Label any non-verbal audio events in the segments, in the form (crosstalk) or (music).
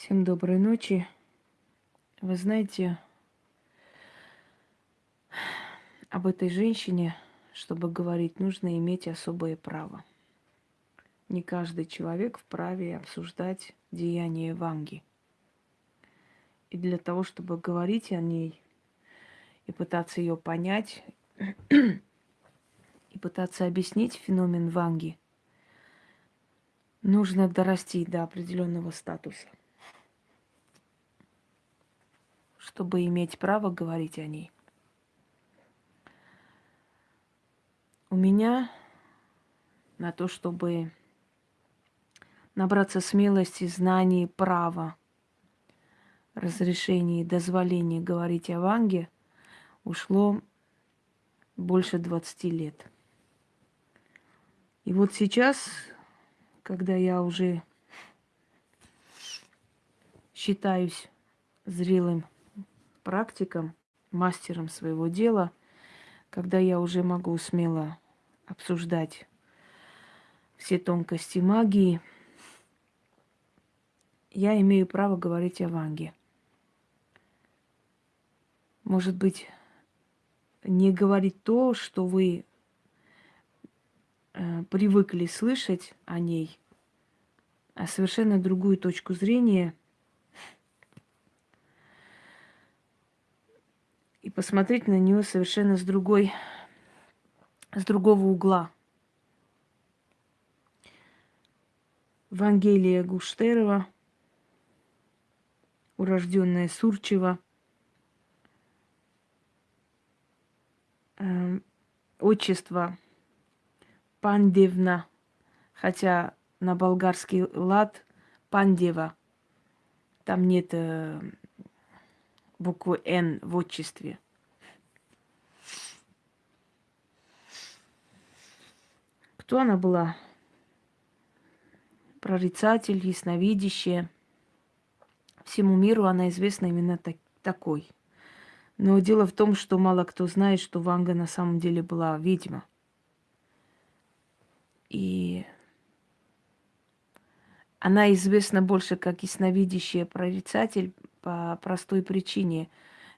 Всем доброй ночи. Вы знаете, об этой женщине, чтобы говорить, нужно иметь особое право. Не каждый человек вправе обсуждать деяния Ванги. И для того, чтобы говорить о ней и пытаться ее понять, и пытаться объяснить феномен Ванги, нужно дорасти до определенного статуса. Чтобы иметь право говорить о ней. У меня на то, чтобы набраться смелости, знаний, права, разрешения и дозволения говорить о Ванге, ушло больше 20 лет. И вот сейчас, когда я уже считаюсь зрелым практиком, мастером своего дела, когда я уже могу смело обсуждать все тонкости магии, я имею право говорить о Ванге. Может быть, не говорить то, что вы э, привыкли слышать о ней, а совершенно другую точку зрения – посмотреть на нее совершенно с другой, с другого угла. Вангелия Гуштерова, урожденная Сурчева, э, отчество Пандевна, хотя на болгарский лад Пандева, там нет э, букву «Н» в отчестве. Кто она была? Прорицатель, ясновидящая. Всему миру она известна именно так, такой. Но дело в том, что мало кто знает, что Ванга на самом деле была ведьма. И она известна больше как ясновидящая прорицатель, по простой причине.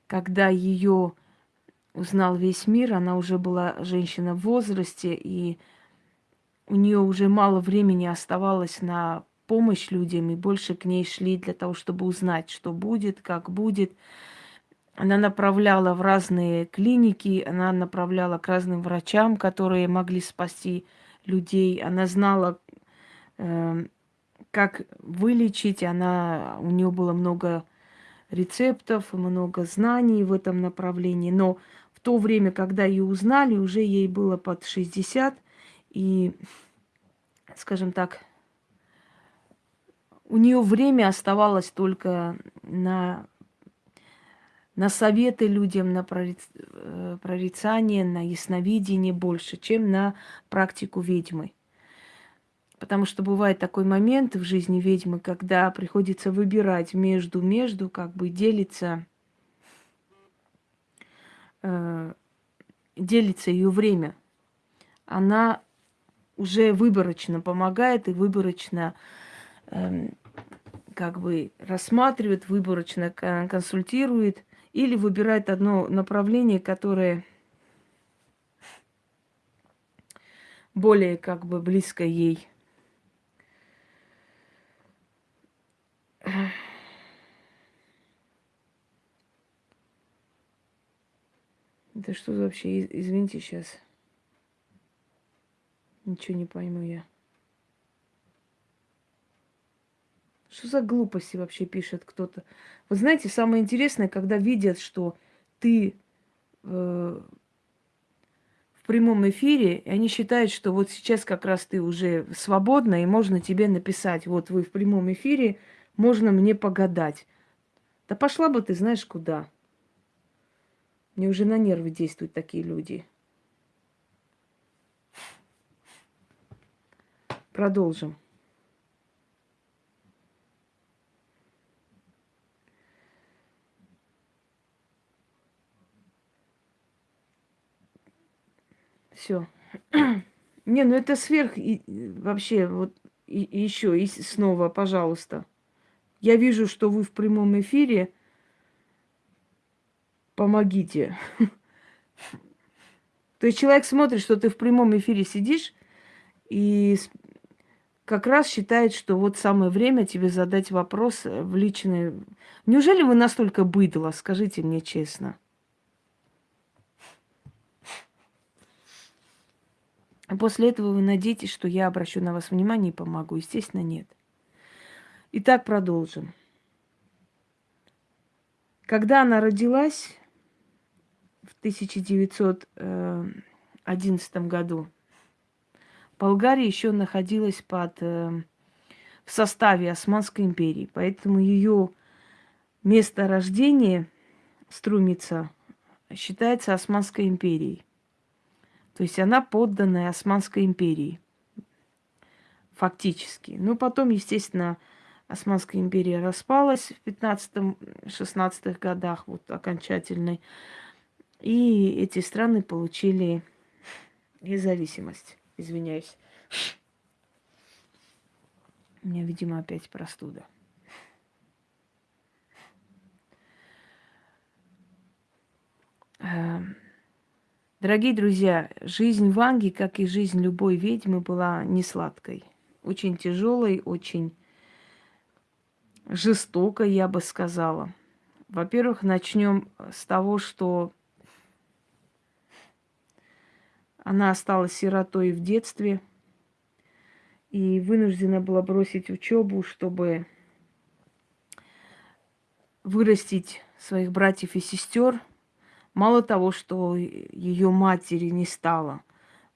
Когда ее узнал весь мир, она уже была женщина в возрасте, и у нее уже мало времени оставалось на помощь людям, и больше к ней шли для того, чтобы узнать, что будет, как будет. Она направляла в разные клиники, она направляла к разным врачам, которые могли спасти людей. Она знала, э, как вылечить. Она, у нее было много рецептов, много знаний в этом направлении. Но в то время, когда ее узнали, уже ей было под 60, и, скажем так, у нее время оставалось только на, на советы людям, на э, прорицание, на ясновидение больше, чем на практику ведьмы. Потому что бывает такой момент в жизни ведьмы, когда приходится выбирать между-между, как бы делится, э, делится ее время. Она уже выборочно помогает и выборочно э, как бы рассматривает, выборочно консультирует или выбирает одно направление, которое более как бы близко ей. Да что вообще, извините сейчас. Ничего не пойму я. Что за глупости вообще пишет кто-то? Вы знаете, самое интересное, когда видят, что ты э, в прямом эфире, и они считают, что вот сейчас как раз ты уже свободна, и можно тебе написать, вот вы в прямом эфире, можно мне погадать. Да пошла бы ты знаешь куда. Мне уже на нервы действуют такие люди. Продолжим. Все. (clears throat) Не, ну это сверх и вообще вот и, и еще и снова, пожалуйста. Я вижу, что вы в прямом эфире. Помогите. (laughs) То есть человек смотрит, что ты в прямом эфире сидишь и как раз считает, что вот самое время тебе задать вопрос в личное. Неужели вы настолько быдло, скажите мне честно? После этого вы надеетесь, что я обращу на вас внимание и помогу. Естественно, нет. Итак, продолжим. Когда она родилась в 1911 году, Болгария еще находилась под, э, в составе Османской империи, поэтому ее место рождения Струмица считается Османской империей. То есть она подданная Османской империи. Фактически. Ну, потом, естественно, Османская империя распалась в 15-16 годах, вот окончательной. И эти страны получили независимость. Извиняюсь. У меня, видимо, опять простуда. Эм, Дорогие друзья, жизнь Ванги, как и жизнь любой ведьмы, была не сладкой. Очень тяжелой, очень жестокой, я бы сказала. Во-первых, начнем с того, что она осталась сиротой в детстве и вынуждена была бросить учебу, чтобы вырастить своих братьев и сестер – Мало того, что ее матери не стало,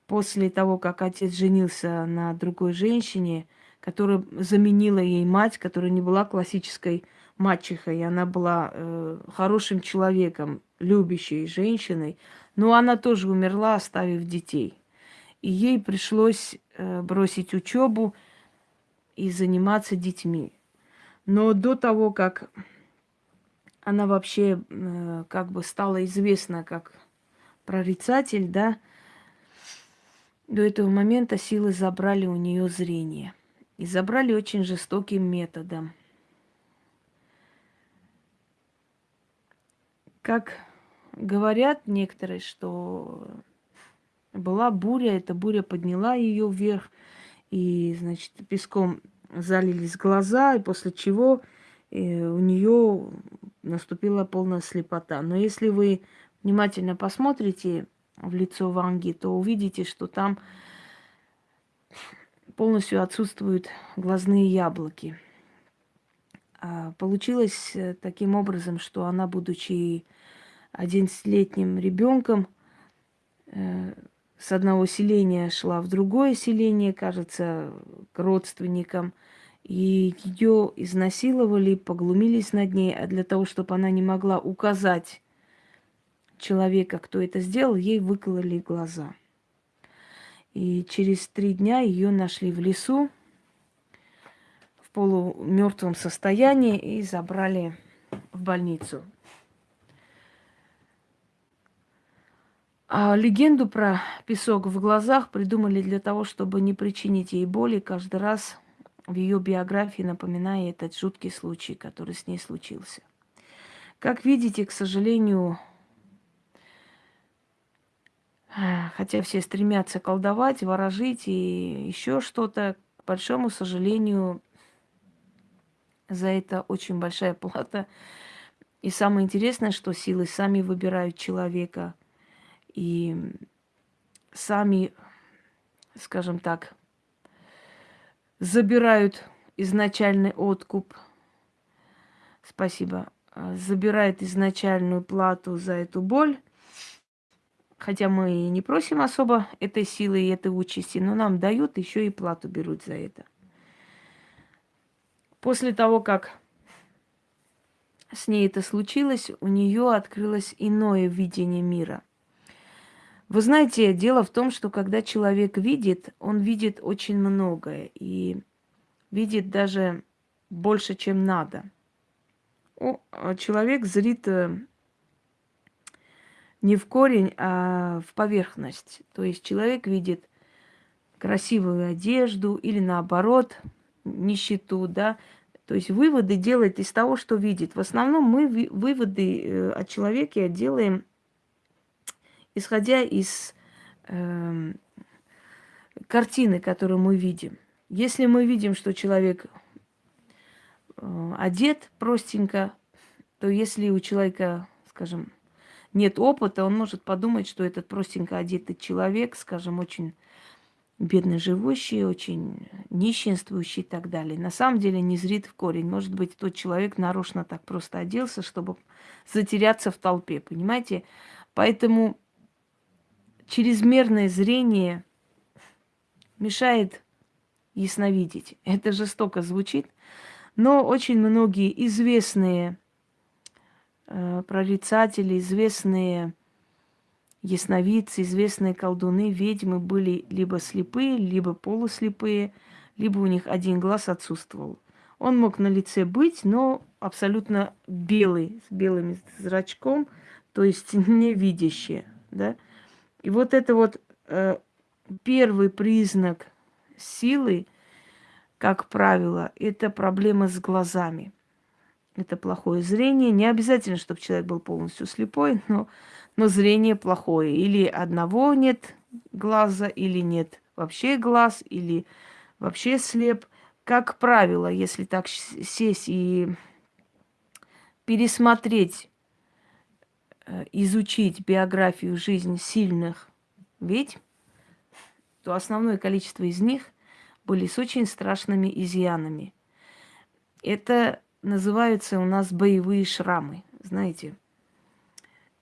после того, как отец женился на другой женщине, которая заменила ей мать, которая не была классической мачехой, она была э, хорошим человеком, любящей женщиной, но она тоже умерла, оставив детей. И ей пришлось э, бросить учебу и заниматься детьми. Но до того, как она вообще э, как бы стала известна как прорицатель, да, до этого момента силы забрали у нее зрение. И забрали очень жестоким методом. Как говорят некоторые, что была буря, эта буря подняла ее вверх, и, значит, песком залились глаза, и после чего и у нее наступила полная слепота. Но если вы внимательно посмотрите в лицо Ванги, то увидите, что там полностью отсутствуют глазные яблоки. А получилось э, таким образом, что она, будучи 11-летним ребенком, э, с одного селения шла в другое селение, кажется, к родственникам – и ее изнасиловали, поглумились над ней, а для того, чтобы она не могла указать человека, кто это сделал, ей выкололи глаза. И через три дня ее нашли в лесу полумертвом состоянии и забрали в больницу. А легенду про песок в глазах придумали для того, чтобы не причинить ей боли каждый раз, в ее биографии, напоминая этот жуткий случай, который с ней случился. Как видите, к сожалению, хотя все стремятся колдовать, ворожить и еще что-то, к большому сожалению, за это очень большая плата. И самое интересное, что силы сами выбирают человека и сами, скажем так, забирают изначальный откуп. Спасибо. Забирает изначальную плату за эту боль. Хотя мы и не просим особо этой силы и этой участи, но нам дают, еще и плату берут за это. После того, как с ней это случилось, у нее открылось иное видение мира – вы знаете, дело в том, что когда человек видит, он видит очень многое и видит даже больше, чем надо. О, а человек зрит э, не в корень, а в поверхность. То есть человек видит красивую одежду или наоборот нищету, да, То есть выводы делает из того, что видит. В основном мы выводы э, о человеке делаем, исходя из э, картины, которую мы видим. Если мы видим, что человек э, одет простенько, то если у человека, скажем, нет опыта, он может подумать, что этот простенько одетый человек, скажем, очень бедно живущий, очень нищенствующий и так далее. На самом деле не зрит в корень. Может быть, тот человек нарочно так просто оделся, чтобы затеряться в толпе, понимаете? Поэтому чрезмерное зрение мешает ясновидеть. Это жестоко звучит, но очень многие известные э, прорицатели, известные ясновидцы, известные колдуны, ведьмы были либо слепые, либо полуслепые, либо у них один глаз отсутствовал. Он мог на лице быть, но абсолютно белый, с белым зрачком, то есть (laughs) невидящий, да. И вот это вот э, первый признак силы, как правило, это проблема с глазами. Это плохое зрение. Не обязательно, чтобы человек был полностью слепой, но но зрение плохое. Или одного нет глаза, или нет вообще глаз, или вообще слеп. Как правило, если так сесть и пересмотреть, э, изучить биографию жизни сильных ведьм, то основное количество из них были с очень страшными изъянами. Это называются у нас боевые шрамы, знаете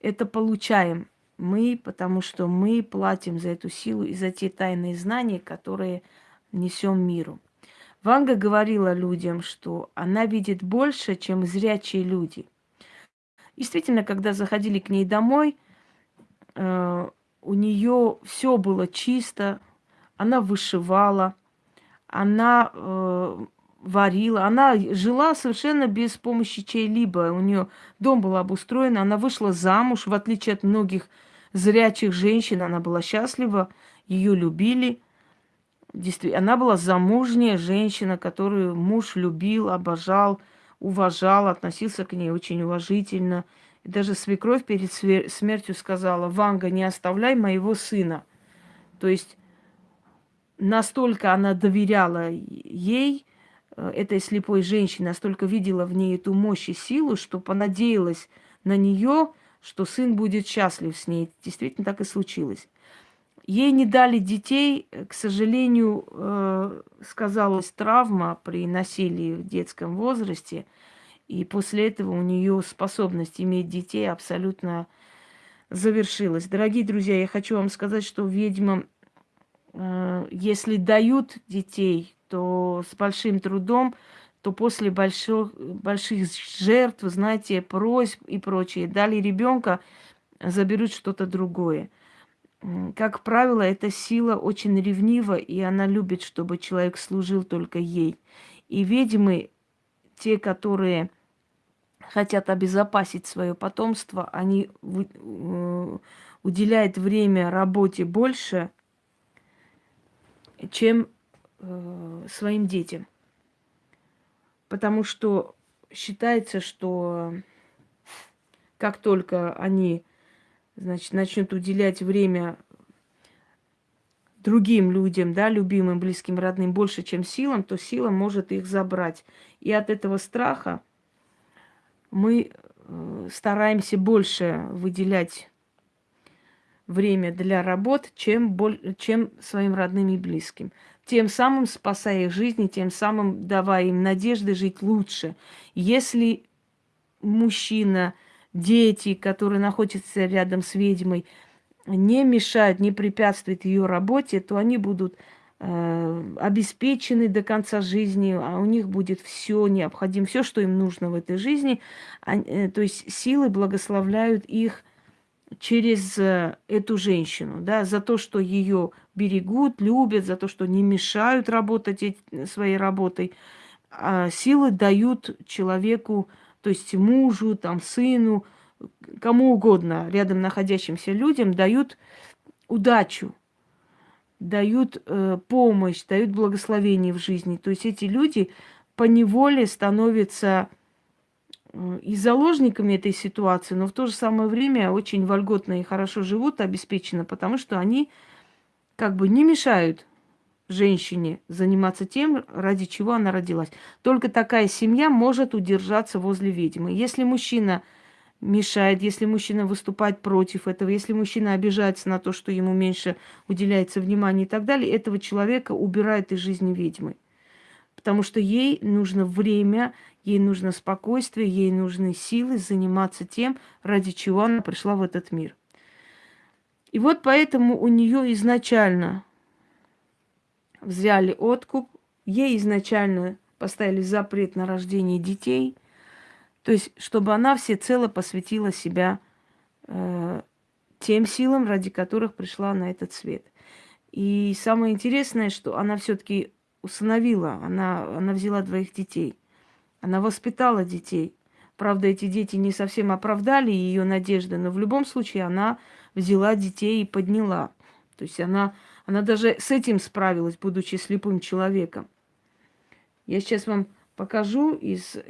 это получаем мы, потому что мы платим за эту силу и за те тайные знания, которые несем миру. Ванга говорила людям, что она видит больше, чем зрячие люди. Действительно, когда заходили к ней домой, э, у нее все было чисто, она вышивала, она э, варила. Она жила совершенно без помощи чей-либо. У нее дом был обустроен, она вышла замуж, в отличие от многих зрячих женщин, она была счастлива, ее любили. Действительно, она была замужняя женщина, которую муж любил, обожал, уважал, относился к ней очень уважительно. И даже свекровь перед смертью сказала, Ванга, не оставляй моего сына. То есть настолько она доверяла ей, этой слепой женщины настолько видела в ней эту мощь и силу, что понадеялась на нее, что сын будет счастлив с ней. Действительно так и случилось. Ей не дали детей, к сожалению, э, сказалась травма при насилии в детском возрасте, и после этого у нее способность иметь детей абсолютно завершилась. Дорогие друзья, я хочу вам сказать, что ведьмам, э, если дают детей, то с большим трудом, то после больших, больших жертв, знаете, просьб и прочее, дали ребенка, заберут что-то другое. Как правило, эта сила очень ревнива, и она любит, чтобы человек служил только ей. И ведьмы, те, которые хотят обезопасить свое потомство, они уделяют время работе больше, чем э, своим детям. Потому что считается, что как только они значит, начнут уделять время другим людям, да, любимым, близким, родным больше, чем силам, то сила может их забрать. И от этого страха мы э, стараемся больше выделять время для работ, чем, чем своим родным и близким тем самым спасая их жизни, тем самым давая им надежды жить лучше. Если мужчина, дети, которые находятся рядом с ведьмой, не мешают, не препятствуют ее работе, то они будут э, обеспечены до конца жизни, а у них будет все необходимо, все, что им нужно в этой жизни. А, э, то есть силы благословляют их через э, эту женщину, да, за то, что ее берегут, любят, за то, что не мешают работать своей работой. А силы дают человеку, то есть мужу, там, сыну, кому угодно, рядом находящимся людям, дают удачу, дают э, помощь, дают благословение в жизни. То есть эти люди по неволе становится э, и заложниками этой ситуации, но в то же самое время очень вольготно и хорошо живут, обеспечено, потому что они как бы не мешают женщине заниматься тем, ради чего она родилась. Только такая семья может удержаться возле ведьмы. Если мужчина мешает, если мужчина выступает против этого, если мужчина обижается на то, что ему меньше уделяется внимания и так далее, этого человека убирают из жизни ведьмы. Потому что ей нужно время, ей нужно спокойствие, ей нужны силы заниматься тем, ради чего она пришла в этот мир. И вот поэтому у нее изначально взяли откуп, ей изначально поставили запрет на рождение детей, то есть чтобы она всецело посвятила себя э, тем силам, ради которых пришла на этот свет. И самое интересное, что она все-таки усыновила, она, она взяла двоих детей, она воспитала детей. Правда, эти дети не совсем оправдали ее надежды, но в любом случае она взяла детей и подняла. То есть она она даже с этим справилась, будучи слепым человеком. Я сейчас вам покажу из э,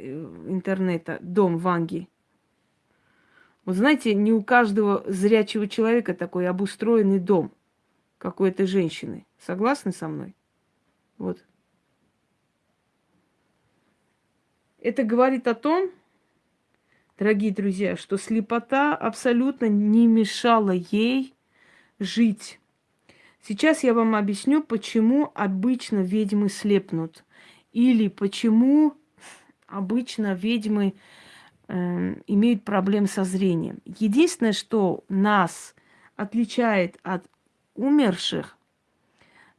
интернета дом Ванги. Вот знаете, не у каждого зрячего человека такой обустроенный дом, как у этой женщины. Согласны со мной? Вот. Это говорит о том, дорогие друзья, что слепота абсолютно не мешала ей жить. Сейчас я вам объясню, почему обычно ведьмы слепнут. Или почему обычно ведьмы э, имеют проблем со зрением. Единственное, что нас отличает от умерших,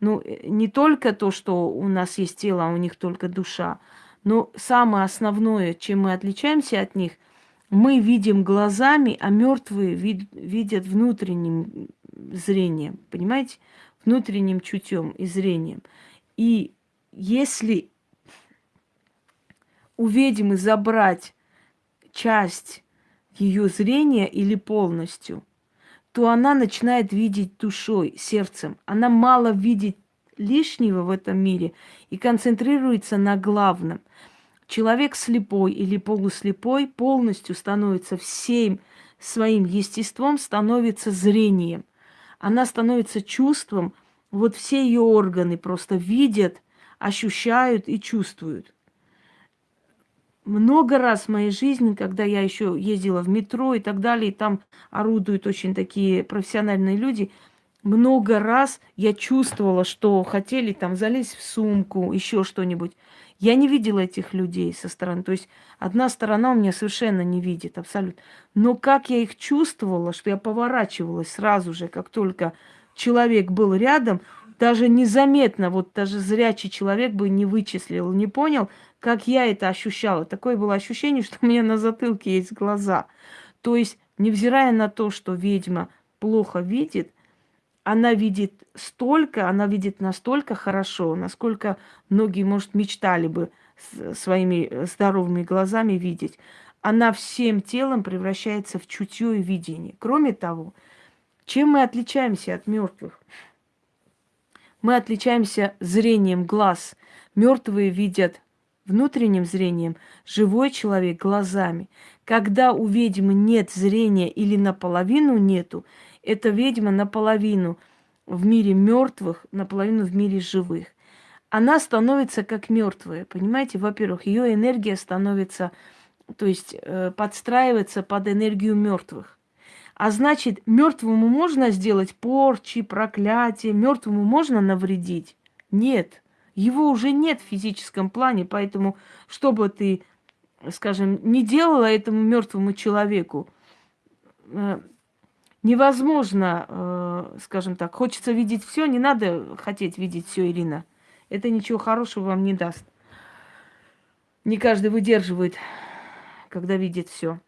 ну, э, не только то, что у нас есть тело, а у них только душа, но самое основное, чем мы отличаемся от них, мы видим глазами, а мертвые вид- видят внутренним зрением, понимаете? Внутренним чутьем и зрением. И если у ведьмы забрать часть ее зрения или полностью, то она начинает видеть душой, сердцем. Она мало видит лишнего в этом мире и концентрируется на главном. Человек слепой или полуслепой полностью становится всем своим естеством, становится зрением – она становится чувством, вот все ее органы просто видят, ощущают и чувствуют. Много раз в моей жизни, когда я еще ездила в метро и так далее, и там орудуют очень такие профессиональные люди, много раз я чувствовала, что хотели там залезть в сумку, еще что-нибудь. Я не видела этих людей со стороны. То есть одна сторона у меня совершенно не видит, абсолютно. Но как я их чувствовала, что я поворачивалась сразу же, как только человек был рядом, даже незаметно, вот даже зрячий человек бы не вычислил, не понял, как я это ощущала. Такое было ощущение, что у меня на затылке есть глаза. То есть, невзирая на то, что ведьма плохо видит, она видит столько, она видит настолько хорошо, насколько многие, может, мечтали бы своими э, здоровыми глазами видеть. Она всем телом превращается в чутье и видение. Кроме того, чем мы отличаемся от мертвых? Мы отличаемся зрением глаз. Мертвые видят внутренним зрением, живой человек глазами. Когда у ведьмы нет зрения или наполовину нету, эта ведьма наполовину в мире мертвых, наполовину в мире живых. Она становится как мертвая, понимаете? Во-первых, ее энергия становится, то есть э, подстраивается под энергию мертвых. А значит, мертвому можно сделать порчи, проклятие, мертвому можно навредить? Нет. Его уже нет в физическом плане, поэтому, что бы ты, скажем, не делала этому мертвому человеку, э, невозможно, э, скажем так, хочется видеть все, не надо хотеть видеть все, Ирина. Это ничего хорошего вам не даст. Не каждый выдерживает, когда видит все.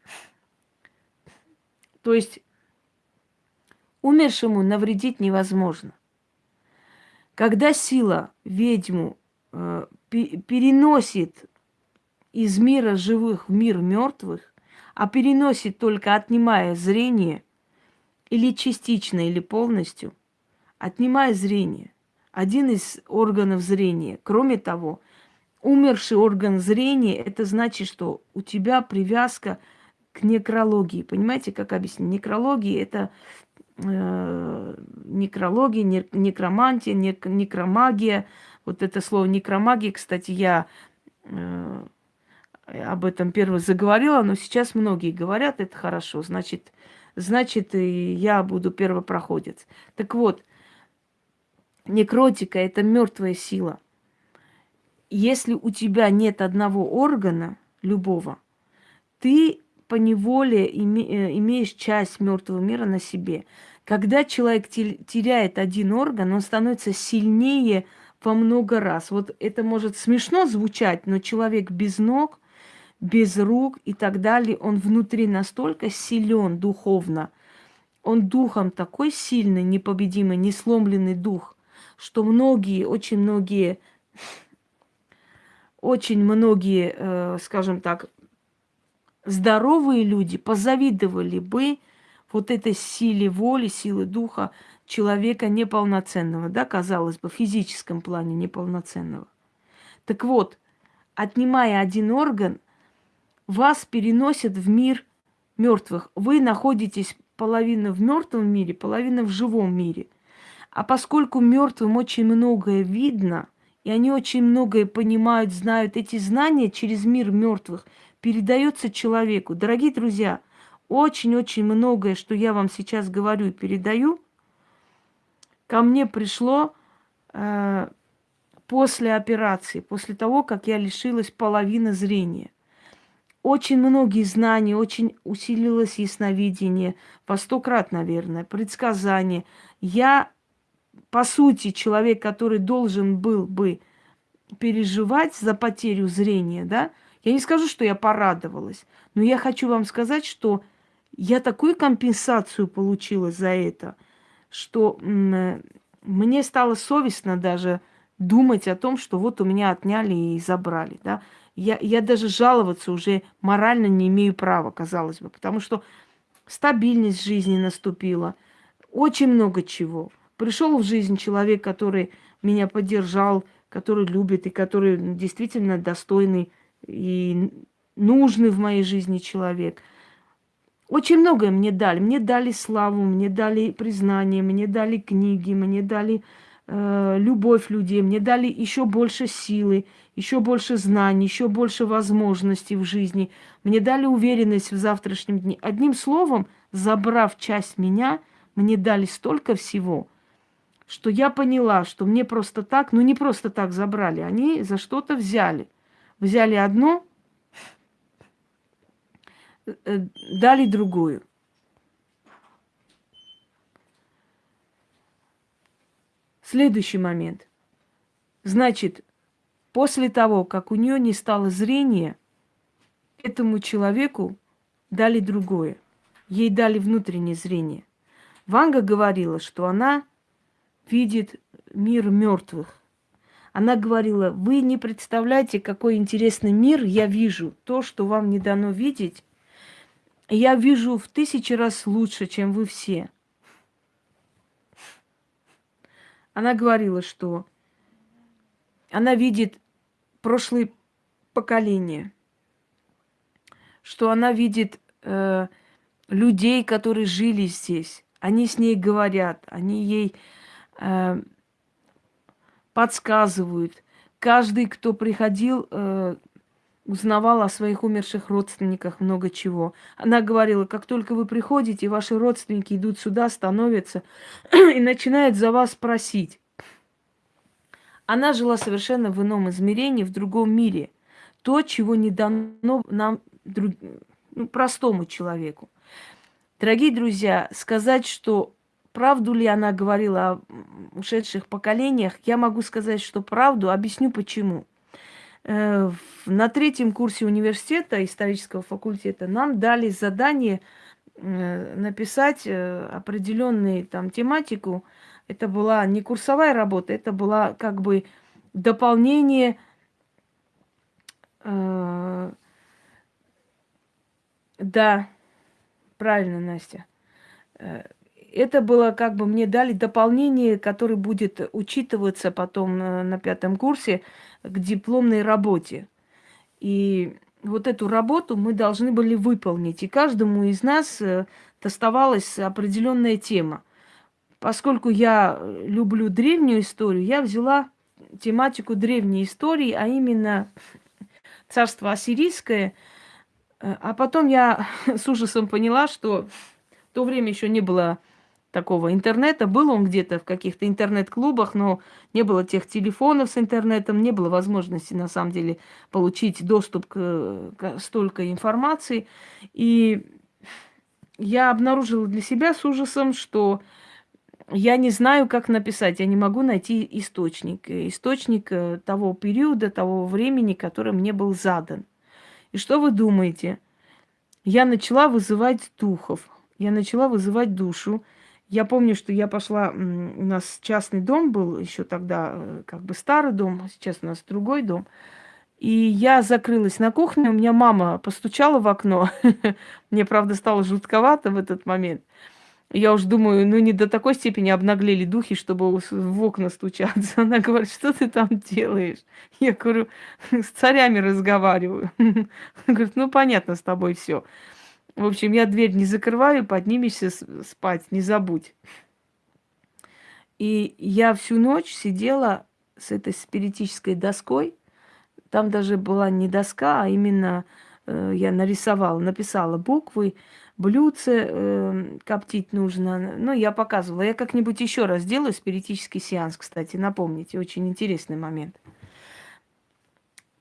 То есть умершему навредить невозможно. Когда сила ведьму э, переносит из мира живых в мир мертвых, а переносит только отнимая зрение, или частично, или полностью, отнимая зрение, один из органов зрения. Кроме того, умерший орган зрения, это значит, что у тебя привязка к некрологии. Понимаете, как объяснить? Некрология это э, некрология, не, некромантия, не, некромагия. Вот это слово некромагия, кстати, я э, об этом первый заговорила, но сейчас многие говорят, это хорошо, значит, значит, и я буду первопроходец. Так вот, некротика – это мертвая сила. Если у тебя нет одного органа, любого, ты по неволе име, э, имеешь часть мертвого мира на себе. Когда человек теряет один орган, он становится сильнее во много раз. Вот это может смешно звучать, но человек без ног, без рук и так далее, он внутри настолько силен духовно, он духом такой сильный, непобедимый, несломленный дух, что многие, очень многие, очень многие, э, скажем так, здоровые люди позавидовали бы вот этой силе воли, силы духа человека неполноценного, да, казалось бы, в физическом плане неполноценного. Так вот, отнимая один орган, вас переносят в мир мертвых. Вы находитесь половина в мертвом мире, половина в живом мире. А поскольку мертвым очень многое видно, и они очень многое понимают, знают, эти знания через мир мертвых передается человеку. Дорогие друзья, очень-очень многое, что я вам сейчас говорю и передаю, ко мне пришло э, после операции, после того, как я лишилась половины зрения. Очень многие знания, очень усилилось ясновидение, во сто крат, наверное, предсказание. Я, по сути, человек, который должен был бы переживать за потерю зрения, да, я не скажу, что я порадовалась, но я хочу вам сказать, что я такую компенсацию получила за это, что мне стало совестно даже думать о том, что вот у меня отняли и забрали, да я, я даже жаловаться уже морально не имею права, казалось бы, потому что стабильность жизни наступила, очень много чего. Пришел в жизнь человек, который меня поддержал, который любит и который действительно достойный и нужный в моей жизни человек. Очень многое мне дали. Мне дали славу, мне дали признание, мне дали книги, мне дали э, любовь людей, мне дали еще больше силы, еще больше знаний, еще больше возможностей в жизни. Мне дали уверенность в завтрашнем дне. Одним словом, забрав часть меня, мне дали столько всего, что я поняла, что мне просто так, ну не просто так забрали, они за что-то взяли. Взяли одно, э, дали другую. Следующий момент. Значит, После того, как у нее не стало зрения, этому человеку дали другое. Ей дали внутреннее зрение. Ванга говорила, что она видит мир мертвых. Она говорила, вы не представляете, какой интересный мир я вижу. То, что вам не дано видеть, я вижу в тысячи раз лучше, чем вы все. Она говорила, что она видит прошлые поколения, что она видит э, людей, которые жили здесь. Они с ней говорят, они ей э, подсказывают. Каждый, кто приходил, э, узнавал о своих умерших родственниках много чего. Она говорила, как только вы приходите, ваши родственники идут сюда, становятся (clears throat) и начинают за вас просить. Она жила совершенно в ином измерении, в другом мире. То, чего не дано нам, друг, ну, простому человеку. Дорогие друзья, сказать, что правду ли она говорила о ушедших поколениях, я могу сказать, что правду, объясню почему. Э, на третьем курсе университета, исторического факультета, нам дали задание э, написать э, определенную там тематику это была не курсовая работа, это была как бы дополнение э, да, правильно, Настя. Э, это было как бы мне дали дополнение, которое будет учитываться потом на, на пятом курсе к дипломной работе. И вот эту работу мы должны были выполнить. И каждому из нас э, доставалась определенная тема. Поскольку я люблю древнюю историю, я взяла тематику древней истории, а именно царство ассирийское. Э, а потом я (laughs) с ужасом поняла, что в то время еще не было такого интернета. Был он где-то в каких-то интернет-клубах, но не было тех телефонов с интернетом, не было возможности, на самом деле, получить доступ к, к столько информации. И я обнаружила для себя с ужасом, что я не знаю, как написать, я не могу найти источник, источник э, того периода, того времени, который мне был задан. И что вы думаете? Я начала вызывать духов, я начала вызывать душу, я помню, что я пошла, у нас частный дом был еще тогда, э, как бы старый дом, сейчас у нас другой дом. И я закрылась на кухне, у меня мама постучала в окно. (laughs) Мне, правда, стало жутковато в этот момент. Я уж думаю, ну не до такой степени обнаглели духи, чтобы в окна стучаться. (laughs) Она говорит, что ты там делаешь? Я говорю, с царями разговариваю. (laughs) Она говорит, ну понятно с тобой все. В общем, я дверь не закрываю, поднимешься спать, не забудь. И я всю ночь сидела с этой спиритической доской. Там даже была не доска, а именно э, я нарисовала, написала буквы, блюдце э, коптить нужно. Ну, я показывала. Я как-нибудь еще раз сделаю спиритический сеанс, кстати, напомните. Очень интересный момент.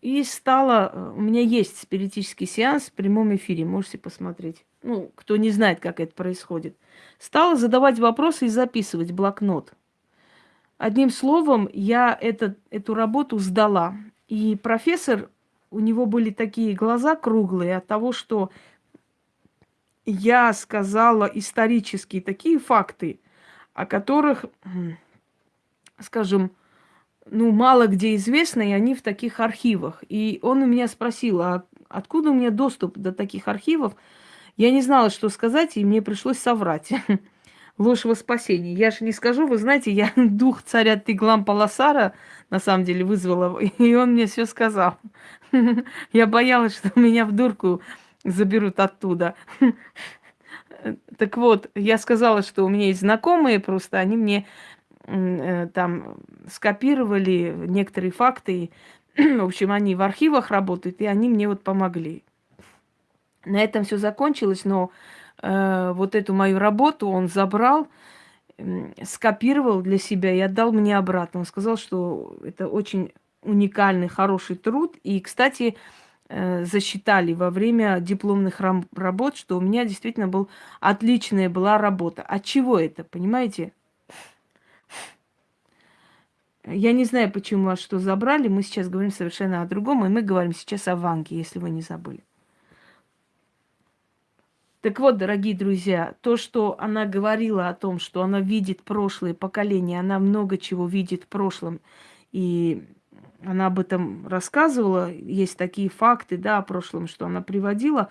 И стало... Э, у меня есть спиритический сеанс в прямом эфире, можете посмотреть. Ну, кто не знает, как это происходит. Стала задавать вопросы и записывать блокнот. Одним словом, я это, эту работу сдала. И профессор, у него были такие глаза круглые от того, что я сказала исторические такие факты, о которых, скажем, ну, мало где известно, и они в таких архивах. И он у меня спросил, а откуда у меня доступ до таких архивов? Я не знала, что сказать, и мне пришлось соврать. (laughs) Ложь во спасение. Я же не скажу, вы знаете, я (laughs) дух царя Тиглам Паласара на самом деле вызвала, (laughs) и он мне все сказал. Я боялась, что меня в дурку заберут оттуда. (laughs) Так вот, я сказала, что у меня есть знакомые, просто они мне Э, там скопировали некоторые факты. (clears throat) В общем, они в архивах работают, и они мне вот помогли. На этом все закончилось, но э, вот эту мою работу он забрал, э, скопировал для себя и отдал мне обратно. Он сказал, что это очень уникальный, хороший труд. И, кстати, э, засчитали во время дипломных работ, что у меня действительно был отличная была работа. От чего это, понимаете? Я не знаю, почему вас что забрали. Мы сейчас говорим совершенно о другом, и мы говорим сейчас о Ванге, если вы не забыли. Так вот, дорогие друзья, то, что она говорила о том, что она видит прошлое поколение, она много чего видит в прошлом, и она об этом рассказывала, есть такие факты, да, о прошлом, что она приводила.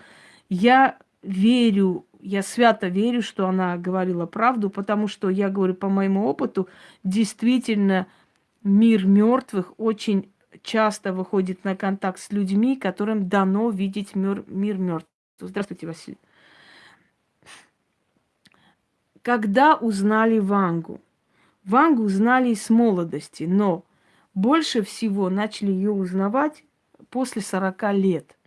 Я верю, я свято верю, что она говорила правду, потому что я говорю по моему опыту, действительно мир мертвых очень часто выходит на контакт с людьми, которым дано видеть мир, мир мертвых. Здравствуйте, Василий. Когда узнали Вангу? Вангу узнали с молодости, но больше всего начали ее узнавать после 40 лет.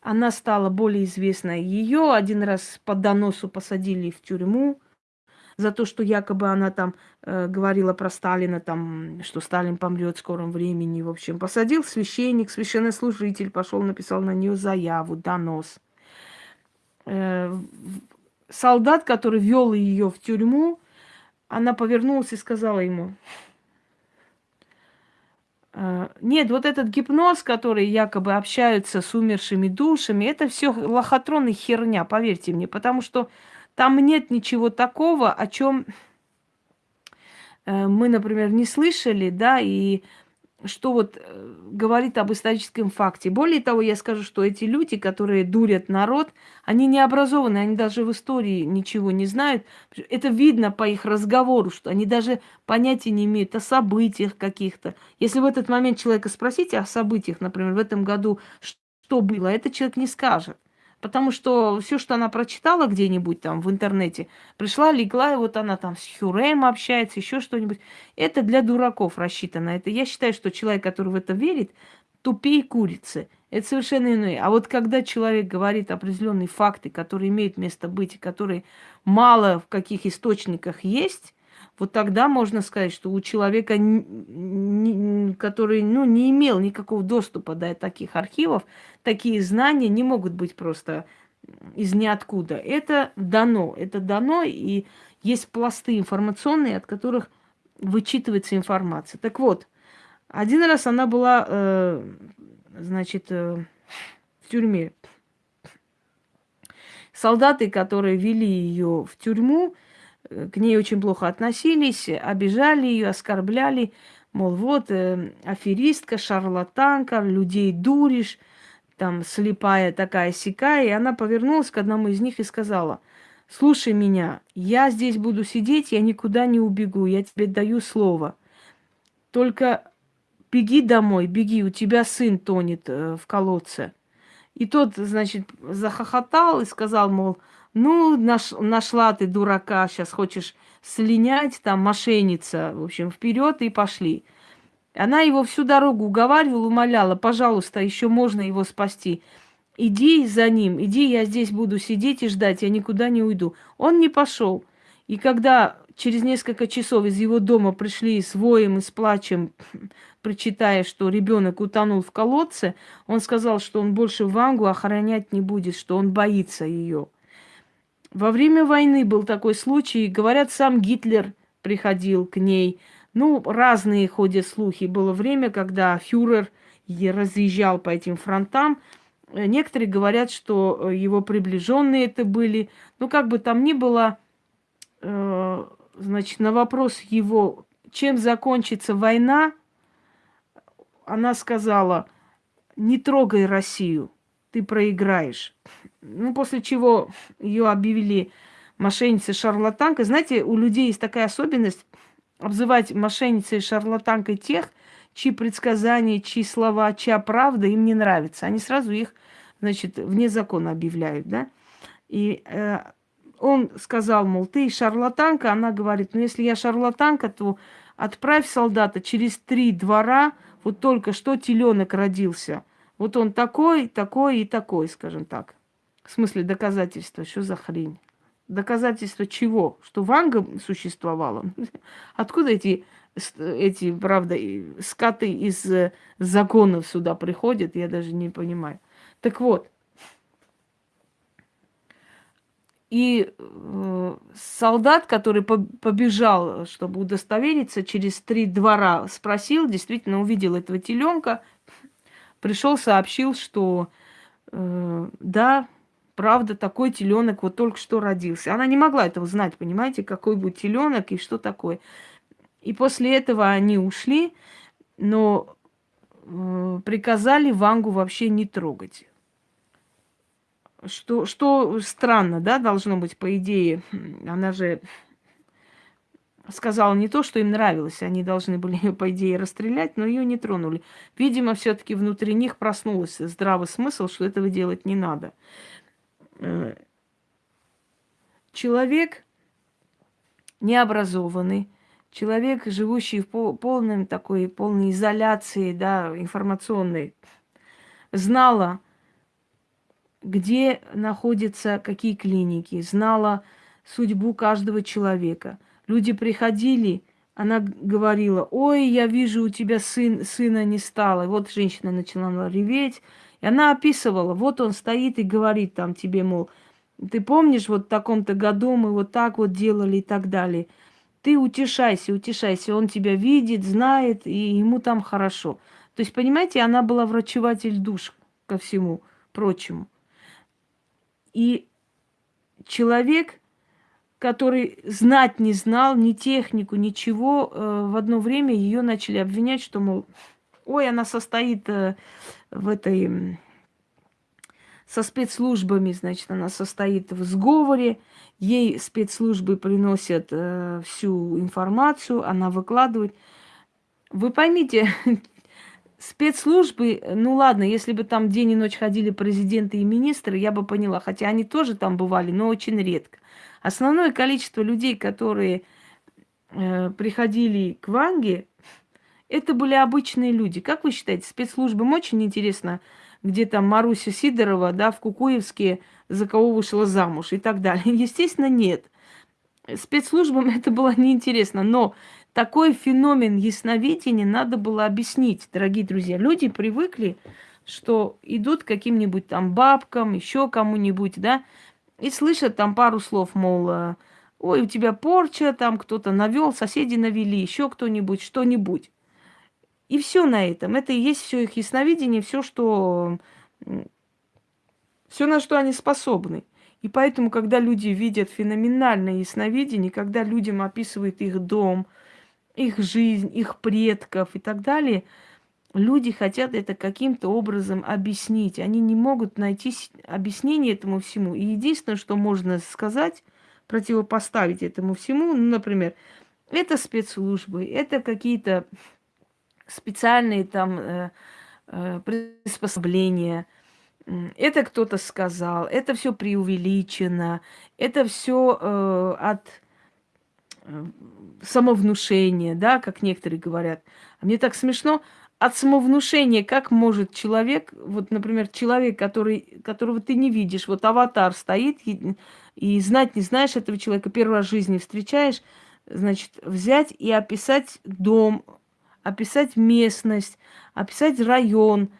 Она стала более известной. Ее один раз по доносу посадили в тюрьму, за то, что якобы она там э, говорила про Сталина, там, что Сталин помрет в скором времени. В общем, посадил священник, священнослужитель, пошел, написал на нее заяву, донос. Э, солдат, который вел ее в тюрьму, она повернулась и сказала ему, «Э, нет, вот этот гипноз, который якобы общаются с умершими душами, это все лохотрон и херня, поверьте мне, потому что там нет ничего такого, о чем э, мы, например, не слышали, да, и что вот э, говорит об историческом факте. Более того, я скажу, что эти люди, которые дурят народ, они не образованы, они даже в истории ничего не знают. Это видно по их разговору, что они даже понятия не имеют о событиях каких-то. Если в этот момент человека спросить о событиях, например, в этом году, что было, этот человек не скажет. Потому что все, что она прочитала где-нибудь там в интернете, пришла, легла, и вот она там с Хюрем общается, еще что-нибудь. Это для дураков рассчитано. Это я считаю, что человек, который в это верит, тупее курицы. Это совершенно иное. А вот когда человек говорит определенные факты, которые имеют место быть, и которые мало в каких источниках есть, вот тогда можно сказать, что у человека, который ну, не имел никакого доступа до таких архивов, такие знания не могут быть просто из ниоткуда. Это дано, это дано, и есть пласты информационные, от которых вычитывается информация. Так вот, один раз она была, э, значит, э, в тюрьме. Солдаты, которые вели ее в тюрьму, к ней очень плохо относились, обижали ее, оскорбляли, мол, вот э, аферистка, шарлатанка, людей дуришь, там слепая такая сякая. И она повернулась к одному из них и сказала, слушай меня, я здесь буду сидеть, я никуда не убегу, я тебе даю слово. Только беги домой, беги, у тебя сын тонет э, в колодце. И тот, значит, захохотал и сказал, мол, ну, наш, нашла ты дурака, сейчас хочешь слинять, там, мошенница. В общем, вперед и пошли. Она его всю дорогу уговаривала, умоляла, пожалуйста, еще можно его спасти. Иди за ним, иди, я здесь буду сидеть и ждать, я никуда не уйду. Он не пошел. И когда через несколько часов из его дома пришли с воем и с плачем, (clears throat) прочитая, что ребенок утонул в колодце, он сказал, что он больше Вангу охранять не будет, что он боится ее. Во время войны был такой случай. Говорят, сам Гитлер приходил к ней. Ну, разные ходят слухи. Было время, когда фюрер разъезжал по этим фронтам. Некоторые говорят, что его приближенные это были. Ну, как бы там ни было, э, значит, на вопрос его, чем закончится война, она сказала, не трогай Россию ты проиграешь. Ну, после чего ее объявили мошенницей шарлатанкой. Знаете, у людей есть такая особенность обзывать мошенницей шарлатанкой тех, чьи предсказания, чьи слова, чья правда им не нравится. Они сразу их, значит, вне закона объявляют, да. И э, он сказал, мол, ты шарлатанка. Она говорит, ну, если я шарлатанка, то отправь солдата через три двора, вот только что теленок родился – вот он такой, такой и такой, скажем так. В смысле доказательства, что за хрень? Доказательства чего? Что Ванга существовала? (laughs) Откуда эти, эти, правда, скаты из э, законов сюда приходят, я даже не понимаю. Так вот, и э, солдат, который побежал, чтобы удостовериться, через три двора спросил, действительно увидел этого теленка, пришел, сообщил, что э, да, правда, такой теленок вот только что родился. Она не могла этого знать, понимаете, какой будет теленок и что такое. И после этого они ушли, но э, приказали Вангу вообще не трогать. Что, что странно, да, должно быть, по идее. Она же сказала не то, что им нравилось, они должны были ее, по идее, расстрелять, но ее не тронули. Видимо, все-таки внутри них проснулся здравый смысл, что этого делать не надо. Человек необразованный, человек, живущий в полной такой полной изоляции, да, информационной, знала, где находятся какие клиники, знала судьбу каждого человека – Люди приходили, она говорила, ой, я вижу, у тебя сын, сына не стало. И вот женщина начала реветь. И она описывала, вот он стоит и говорит там тебе, мол, ты помнишь, вот в таком-то году мы вот так вот делали и так далее. Ты утешайся, утешайся, он тебя видит, знает, и ему там хорошо. То есть, понимаете, она была врачеватель душ ко всему прочему. И человек, который знать не знал, ни технику, ничего, э, в одно время ее начали обвинять, что, мол, ой, она состоит э, в этой со спецслужбами, значит, она состоит в сговоре, ей спецслужбы приносят э, всю информацию, она выкладывает. Вы поймите, (laughs) спецслужбы, ну ладно, если бы там день и ночь ходили президенты и министры, я бы поняла, хотя они тоже там бывали, но очень редко. Основное количество людей, которые э, приходили к Ванге, это были обычные люди. Как вы считаете, спецслужбам очень интересно, где там Маруся Сидорова, да, в Кукуевске за кого вышла замуж и так далее? (laughs) Естественно, нет. Спецслужбам (laughs) это было неинтересно, но такой феномен ясновидения надо было объяснить, дорогие друзья. Люди привыкли, что идут к каким-нибудь там бабкам, еще кому-нибудь, да, и слышат там пару слов, мол, э, ой, у тебя порча, там кто-то навел, соседи навели, еще кто-нибудь, что-нибудь. И все на этом. Это и есть все их ясновидение, все, что все, на что они способны. И поэтому, когда люди видят феноменальное ясновидение, когда людям описывают их дом, их жизнь, их предков и так далее, люди хотят это каким-то образом объяснить. Они не могут найти объяснение этому всему. И единственное, что можно сказать, противопоставить этому всему, ну, например, это спецслужбы, это какие-то специальные там э, э, приспособления. Это кто-то сказал, это все преувеличено, это все э, от самовнушения, да, как некоторые говорят. А мне так смешно, от самовнушения, как может человек, вот, например, человек, который, которого ты не видишь, вот аватар стоит, и, и знать не знаешь этого человека, первый раз в жизни встречаешь, значит, взять и описать дом, описать местность, описать район,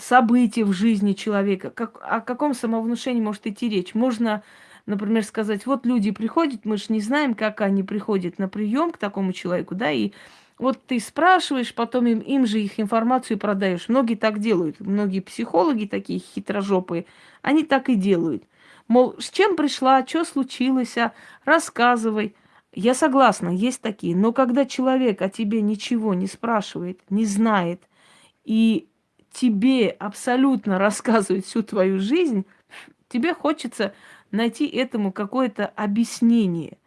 события в жизни человека. Как, о каком самовнушении может идти речь? Можно, например, сказать, вот люди приходят, мы же не знаем, как они приходят на прием к такому человеку, да, и вот ты спрашиваешь, потом им, им же их информацию продаешь. Многие так делают. Многие психологи такие хитрожопые, они так и делают. Мол, с чем пришла, что случилось, а? рассказывай. Я согласна, есть такие. Но когда человек о тебе ничего не спрашивает, не знает, и тебе абсолютно (laughs) рассказывает всю твою жизнь, тебе хочется найти этому какое-то объяснение.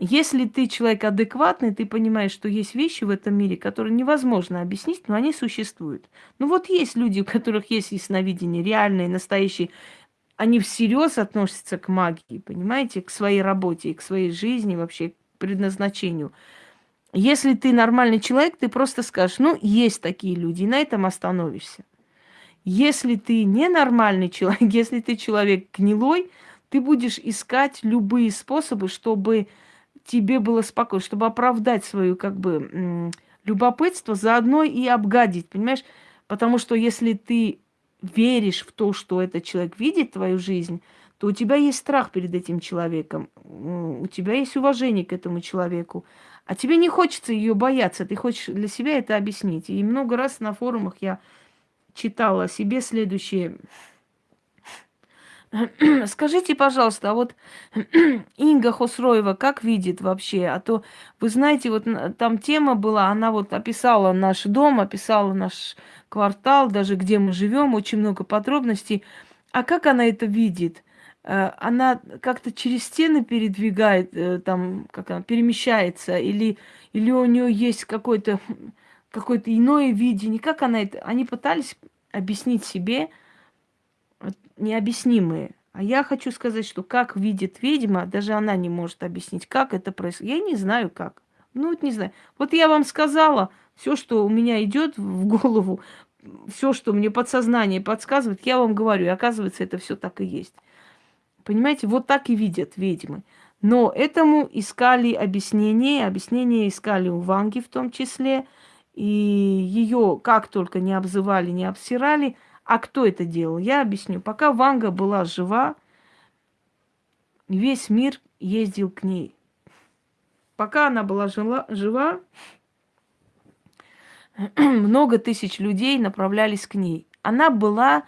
Если ты человек адекватный, ты понимаешь, что есть вещи в этом мире, которые невозможно объяснить, но они существуют. Ну вот есть люди, у которых есть ясновидение, реальные, настоящие они всерьез относятся к магии, понимаете, к своей работе, к своей жизни, вообще к предназначению. Если ты нормальный человек, ты просто скажешь, ну, есть такие люди, и на этом остановишься. Если ты ненормальный (laughs) человек, если ты человек гнилой, ты будешь искать любые способы, чтобы тебе было спокойно, чтобы оправдать свое как бы любопытство, заодно и обгадить, понимаешь? Потому что если ты веришь в то, что этот человек видит твою жизнь, то у тебя есть страх перед этим человеком, у тебя есть уважение к этому человеку, а тебе не хочется ее бояться, ты хочешь для себя это объяснить. И много раз на форумах я читала себе следующее. (clears throat) Скажите, пожалуйста, а вот (clears throat) Инга Хосроева как видит вообще? А то, вы знаете, вот там тема была, она вот описала наш дом, описала наш квартал, даже где мы живем, очень много подробностей. А как она это видит? Э, она как-то через стены передвигает, э, там, как она перемещается, или, или у нее есть какое-то какое иное видение. Как она это... Они пытались объяснить себе необъяснимые. А я хочу сказать, что как видит ведьма, даже она не может объяснить, как это происходит. Я не знаю как. Ну, вот не знаю. Вот я вам сказала, все, что у меня идет в голову, все, что мне подсознание подсказывает, я вам говорю, и оказывается, это все так и есть. Понимаете, вот так и видят ведьмы. Но этому искали объяснение, объяснение искали у Ванги в том числе, и ее как только не обзывали, не обсирали. А кто это делал? Я объясню. Пока Ванга была жива, весь мир ездил к ней. Пока она была жила, жива, (clears throat) много тысяч людей направлялись к ней. Она была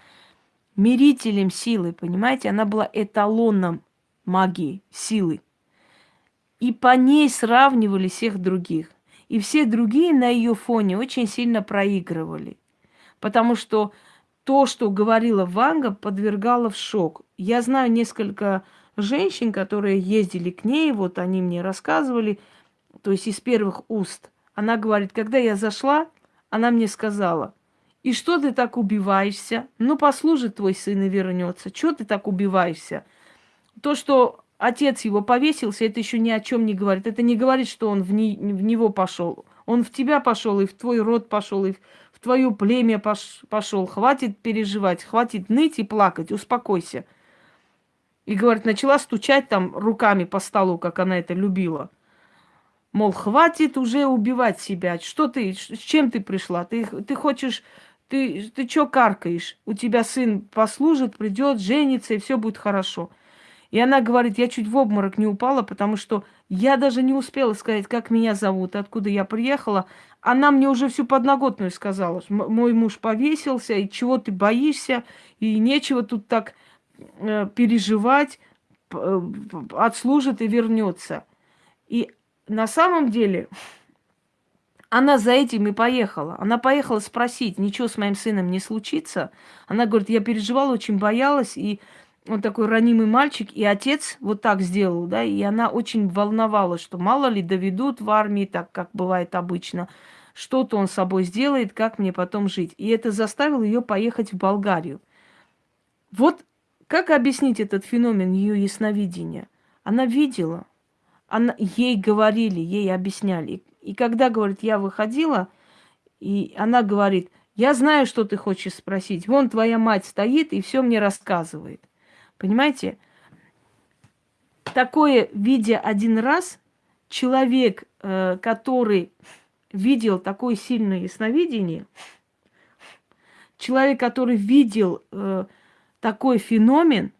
мерителем силы, понимаете? Она была эталоном магии, силы. И по ней сравнивали всех других. И все другие на ее фоне очень сильно проигрывали. Потому что то, что говорила Ванга, подвергало в шок. Я знаю несколько женщин, которые ездили к ней, вот они мне рассказывали, то есть из первых уст. Она говорит, когда я зашла, она мне сказала, и что ты так убиваешься? Ну, послужит твой сын и вернется. Чего ты так убиваешься? То, что отец его повесился, это еще ни о чем не говорит. Это не говорит, что он в, не, в него пошел. Он в тебя пошел, и в твой род пошел, и в, в твое племя пош, пошел. Хватит переживать, хватит ныть и плакать, успокойся. И, говорит, начала стучать там руками по столу, как она это любила. Мол, хватит уже убивать себя. Что ты, с чем ты пришла? Ты, ты хочешь, ты, ты что каркаешь? У тебя сын послужит, придет, женится, и все будет хорошо. И она говорит, я чуть в обморок не упала, потому что я даже не успела сказать, как меня зовут, откуда я приехала. Она мне уже всю подноготную сказала. Мой муж повесился, и чего ты боишься, и нечего тут так э, переживать, э, отслужит и вернется. И на самом деле (laughs) она за этим и поехала. Она поехала спросить, ничего с моим сыном не случится. Она говорит, я переживала, очень боялась, и он такой ранимый мальчик, и отец вот так сделал, да, и она очень волновалась, что мало ли доведут в армии, так как бывает обычно, что-то он с собой сделает, как мне потом жить. И это заставило ее поехать в Болгарию. Вот как объяснить этот феномен ее ясновидения? Она видела, она, ей говорили, ей объясняли. И когда, говорит, я выходила, и она говорит, я знаю, что ты хочешь спросить. Вон твоя мать стоит и все мне рассказывает. Понимаете? Такое, видя один раз, человек, э, который видел такое сильное ясновидение, человек, который видел э, такой феномен,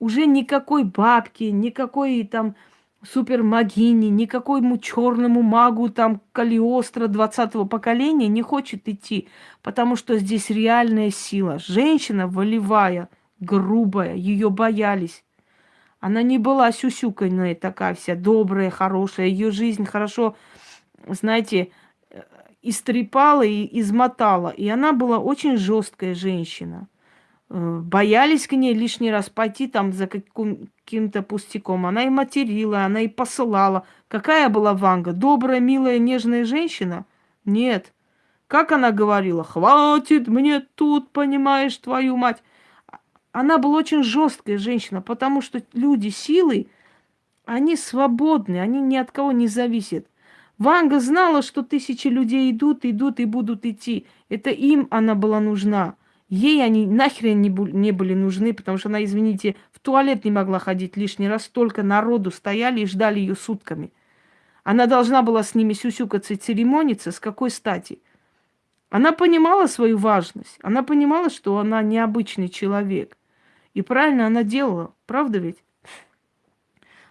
уже никакой бабки, никакой там супермагини, никакому черному магу там Калиостро 20-го поколения не хочет идти, потому что здесь реальная сила. Женщина волевая, грубая, ее боялись. Она не была сюсюканная такая вся, добрая, хорошая. Ее жизнь хорошо, знаете, истрепала и измотала. И она была очень жесткая женщина. Э, боялись к ней лишний раз пойти там за каким-то пустяком. Она и материла, она и посылала. Какая была Ванга? Добрая, милая, нежная женщина? Нет. Как она говорила? Хватит мне тут, понимаешь, твою мать. Она была очень жесткая женщина, потому что люди силы, они свободны, они ни от кого не зависят. Ванга знала, что тысячи людей идут, идут и будут идти. Это им она была нужна. Ей они нахрен не, были нужны, потому что она, извините, в туалет не могла ходить лишний раз. Столько народу стояли и ждали ее сутками. Она должна была с ними сюсюкаться и церемониться. С какой стати? Она понимала свою важность. Она понимала, что она необычный человек. И правильно она делала. Правда ведь?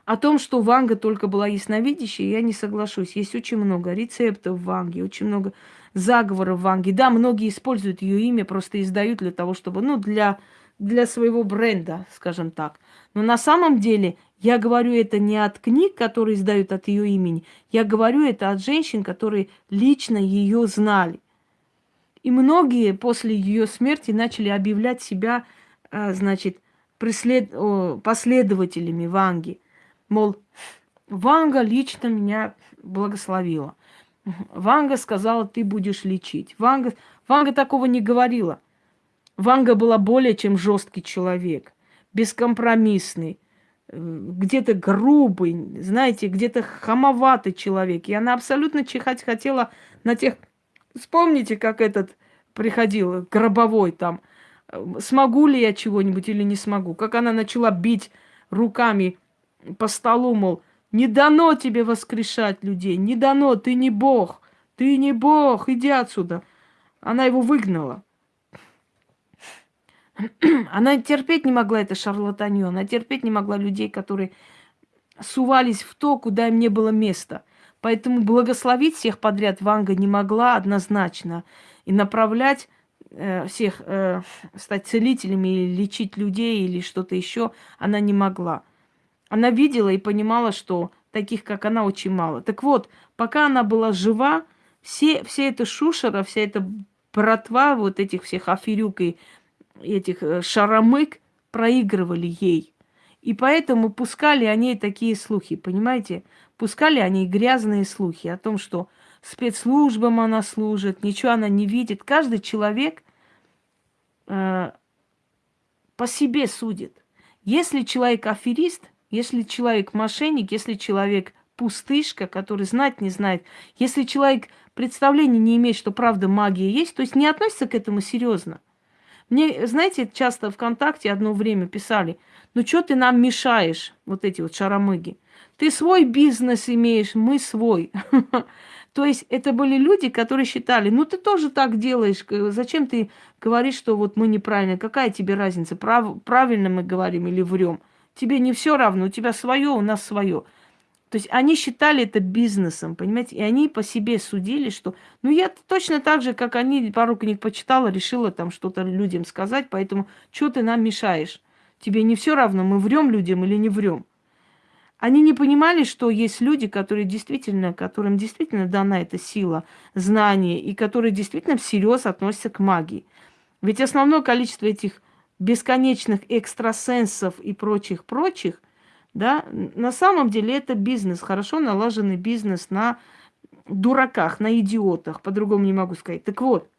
О том, что Ванга только была ясновидящей, я не соглашусь. Есть очень много рецептов в Ванге, очень много заговоров в Ванге. Да, многие используют ее имя, просто издают для того, чтобы, ну, для, для своего бренда, скажем так. Но на самом деле я говорю это не от книг, которые издают от ее имени. Я говорю это от женщин, которые лично ее знали. И многие после ее смерти начали объявлять себя, значит, преслед... последователями Ванги. Мол, Ванга лично меня благословила. Ванга сказала, ты будешь лечить. Ванга, Ванга такого не говорила. Ванга была более чем жесткий человек, бескомпромиссный, где-то грубый, знаете, где-то хамоватый человек. И она абсолютно чихать хотела на тех... Вспомните, как этот приходил, гробовой там. Смогу ли я чего-нибудь или не смогу? Как она начала бить руками по столу, мол, не дано тебе воскрешать людей, не дано, ты не Бог, ты не Бог, иди отсюда. Она его выгнала. (clears throat) Она терпеть не могла это шарлатанье, она терпеть не могла людей, которые сувались в то, куда им не было места. Поэтому благословить всех подряд Ванга не могла однозначно. И направлять э, всех, э, стать целителями или лечить людей или что-то еще она не могла. Она видела и понимала, что таких, как она, очень мало. Так вот, пока она была жива, все, все это шушера, вся эта братва вот этих всех аферюк и этих э, шаромык проигрывали ей. И поэтому пускали они такие слухи, понимаете? Пускали они грязные слухи о том, что спецслужбам она служит, ничего она не видит. Каждый человек э, по себе судит. Если человек аферист, если человек мошенник, если человек пустышка, который знать не знает, если человек представления не имеет, что правда магия есть, то есть не относится к этому серьезно. Мне, знаете, часто ВКонтакте одно время писали, ну что ты нам мешаешь, вот эти вот шаромыги. Ты свой бизнес имеешь, мы свой. (laughs) То есть это были люди, которые считали, ну ты тоже так делаешь, зачем ты говоришь, что вот мы неправильно, какая тебе разница, прав, правильно мы говорим или врем? Тебе не все равно, у тебя свое, у нас свое. То есть они считали это бизнесом, понимаете? И они по себе судили, что... Ну, я точно так же, как они, пару книг почитала, решила там что-то людям сказать, поэтому что ты нам мешаешь? Тебе не все равно, мы врем людям или не врем. Они не понимали, что есть люди, которые действительно, которым действительно дана эта сила, знание, и которые действительно всерьез относятся к магии. Ведь основное количество этих бесконечных экстрасенсов и прочих-прочих, да, на самом деле это бизнес, хорошо налаженный бизнес на дураках, на идиотах, по-другому не могу сказать. Так вот,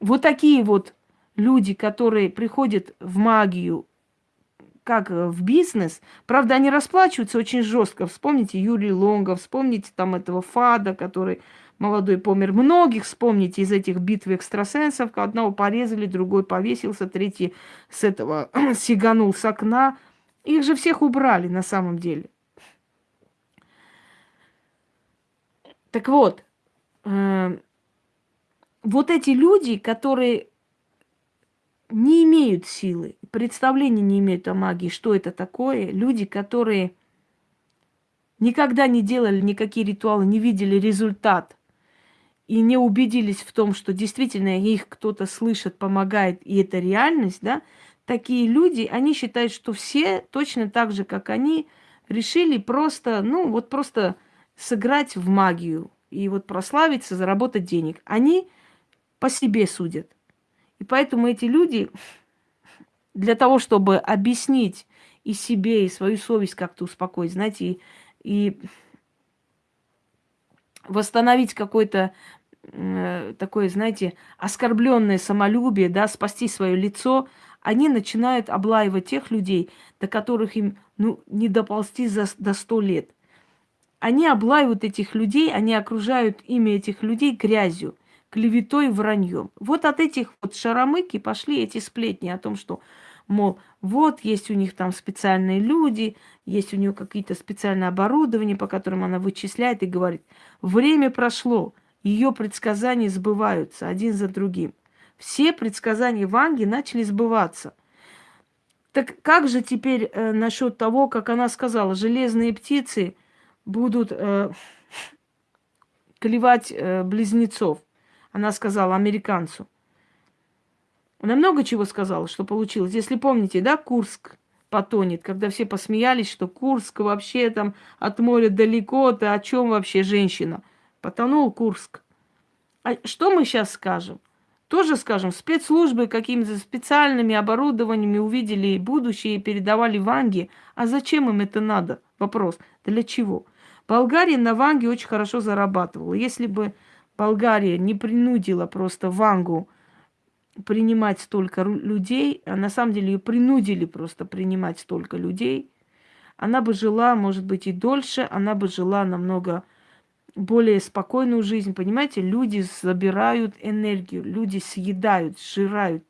вот такие вот люди, которые приходят в магию, как э, в бизнес. Правда, они расплачиваются очень жестко. Вспомните Юрий Лонгов, вспомните там этого Фада, который молодой помер. Многих вспомните из этих битв экстрасенсов. Одного порезали, другой повесился, третий с этого (clears throat) сиганул с окна. Их же всех убрали на самом деле. Так вот, э, вот эти люди, которые не имеют силы, представления не имеют о магии, что это такое. Люди, которые никогда не делали никакие ритуалы, не видели результат и не убедились в том, что действительно их кто-то слышит, помогает, и это реальность, да, такие люди, они считают, что все точно так же, как они, решили просто, ну, вот просто сыграть в магию и вот прославиться, заработать денег. Они по себе судят. И поэтому эти люди для того, чтобы объяснить и себе, и свою совесть как-то успокоить, знаете, и, и восстановить какое-то э, такое, знаете, оскорбленное самолюбие, да, спасти свое лицо, они начинают облаивать тех людей, до которых им ну, не доползти за, до сто лет. Они облаивают этих людей, они окружают имя этих людей грязью клеветой и враньем. Вот от этих вот шаромыки пошли эти сплетни о том, что, мол, вот есть у них там специальные люди, есть у нее какие-то специальные оборудования, по которым она вычисляет и говорит, время прошло, ее предсказания сбываются один за другим. Все предсказания Ванги начали сбываться. Так как же теперь э, насчет того, как она сказала, железные птицы будут э, клевать э, близнецов? Она сказала американцу. Она много чего сказала, что получилось. Если помните, да, Курск потонет, когда все посмеялись, что Курск вообще там от моря далеко, ты о чем вообще женщина? Потонул Курск. А что мы сейчас скажем? Тоже скажем, спецслужбы какими-то специальными оборудованиями увидели будущее и передавали Ванге. А зачем им это надо? Вопрос. Для чего? Болгария на Ванге очень хорошо зарабатывала. Если бы Болгария не принудила просто Вангу принимать столько людей, а на самом деле ее принудили просто принимать столько людей, она бы жила, может быть, и дольше, она бы жила намного более спокойную жизнь. Понимаете, люди забирают энергию, люди съедают, сжирают.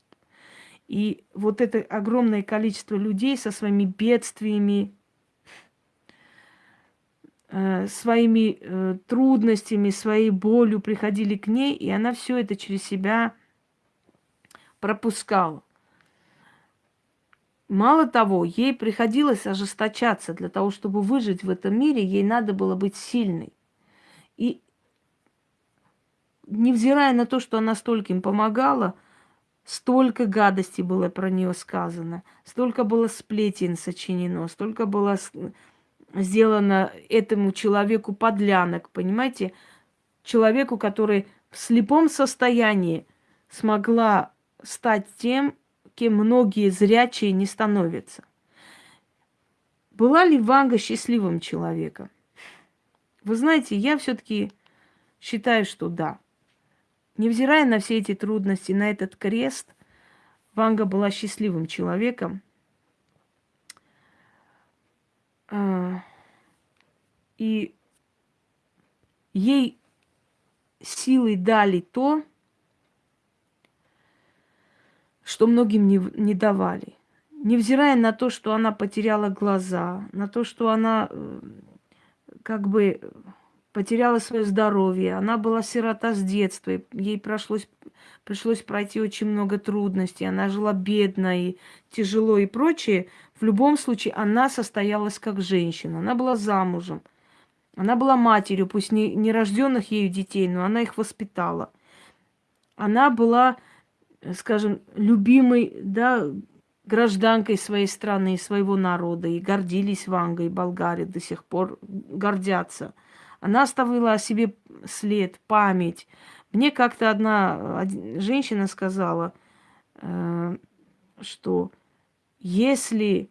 И вот это огромное количество людей со своими бедствиями, своими э, трудностями, своей болью приходили к ней, и она все это через себя пропускала. Мало того, ей приходилось ожесточаться для того, чтобы выжить в этом мире, ей надо было быть сильной. И невзирая на то, что она столько им помогала, столько гадостей было про нее сказано, столько было сплетен сочинено, столько было сделано этому человеку подлянок, понимаете? Человеку, который в слепом состоянии смогла стать тем, кем многие зрячие не становятся. Была ли Ванга счастливым человеком? Вы знаете, я все-таки считаю, что да. Невзирая на все эти трудности, на этот крест, Ванга была счастливым человеком. А, и ей силой дали то, что многим не, не давали. Невзирая на то, что она потеряла глаза, на то, что она э, как бы потеряла свое здоровье, она была сирота с детства, ей пришлось, пришлось пройти очень много трудностей, она жила бедно и тяжело и прочее, в любом случае она состоялась как женщина, она была замужем, она была матерью, пусть не, не рожденных ею детей, но она их воспитала. Она была, скажем, любимой, да, гражданкой своей страны, своего народа, и гордились Вангой, Болгария до сих пор гордятся – она оставила о себе след, память. Мне как-то одна женщина сказала, э, что если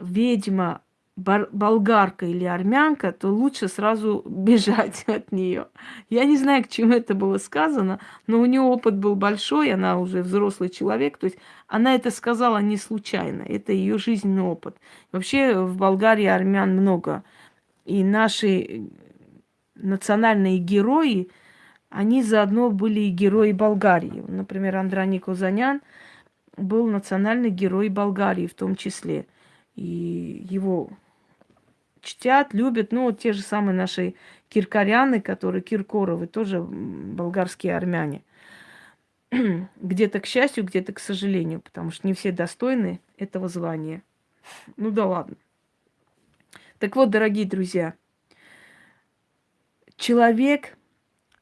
ведьма болгарка или армянка, то лучше сразу (laughs) бежать от нее. Я не знаю, к чему это было сказано, но у нее опыт был большой, она уже взрослый человек, то есть она это сказала не случайно, это ее жизненный опыт. Вообще в Болгарии армян много, и наши национальные герои, они заодно были и герои Болгарии. Например, Андраник Узанян был национальный герой Болгарии в том числе. И его чтят, любят, ну, вот те же самые наши киркоряны, которые Киркоровы, тоже болгарские армяне. (clears throat) Где-то к счастью, где-то к сожалению, потому что не все достойны этого звания. Ну да ладно. Так вот, дорогие друзья, человек,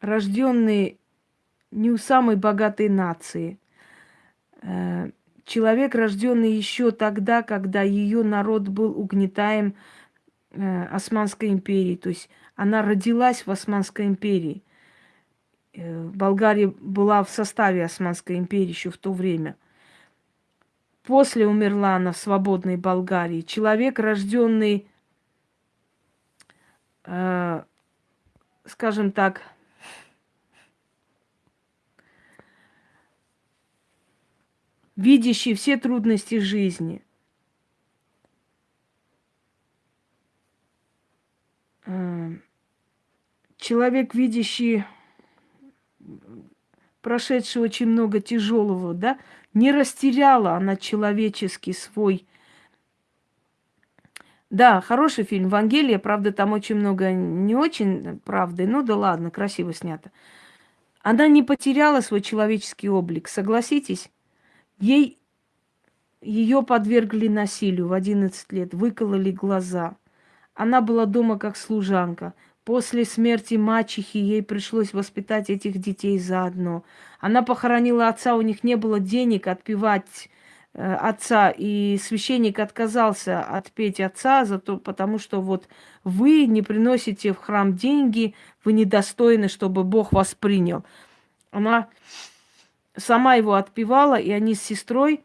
рожденный не у самой богатой нации, э, человек, рожденный еще тогда, когда ее народ был угнетаем э, Османской империей, то есть она родилась в Османской империи. Э, Болгария была в составе Османской империи еще в то время. После умерла она в свободной Болгарии. Человек, рожденный скажем так, видящий все трудности жизни. Э, человек, видящий прошедший очень много тяжелого, да, не растеряла она человеческий свой да, хороший фильм. Вангелия, правда, там очень много не очень правды. Ну да ладно, красиво снято. Она не потеряла свой человеческий облик, согласитесь? Ей ее подвергли насилию в 11 лет, выкололи глаза. Она была дома как служанка. После смерти мачехи ей пришлось воспитать этих детей заодно. Она похоронила отца, у них не было денег отпевать Э, отца, и священник отказался отпеть отца, за то, потому что вот вы не приносите в храм деньги, вы недостойны, чтобы Бог вас принял. Она сама его отпевала, и они с сестрой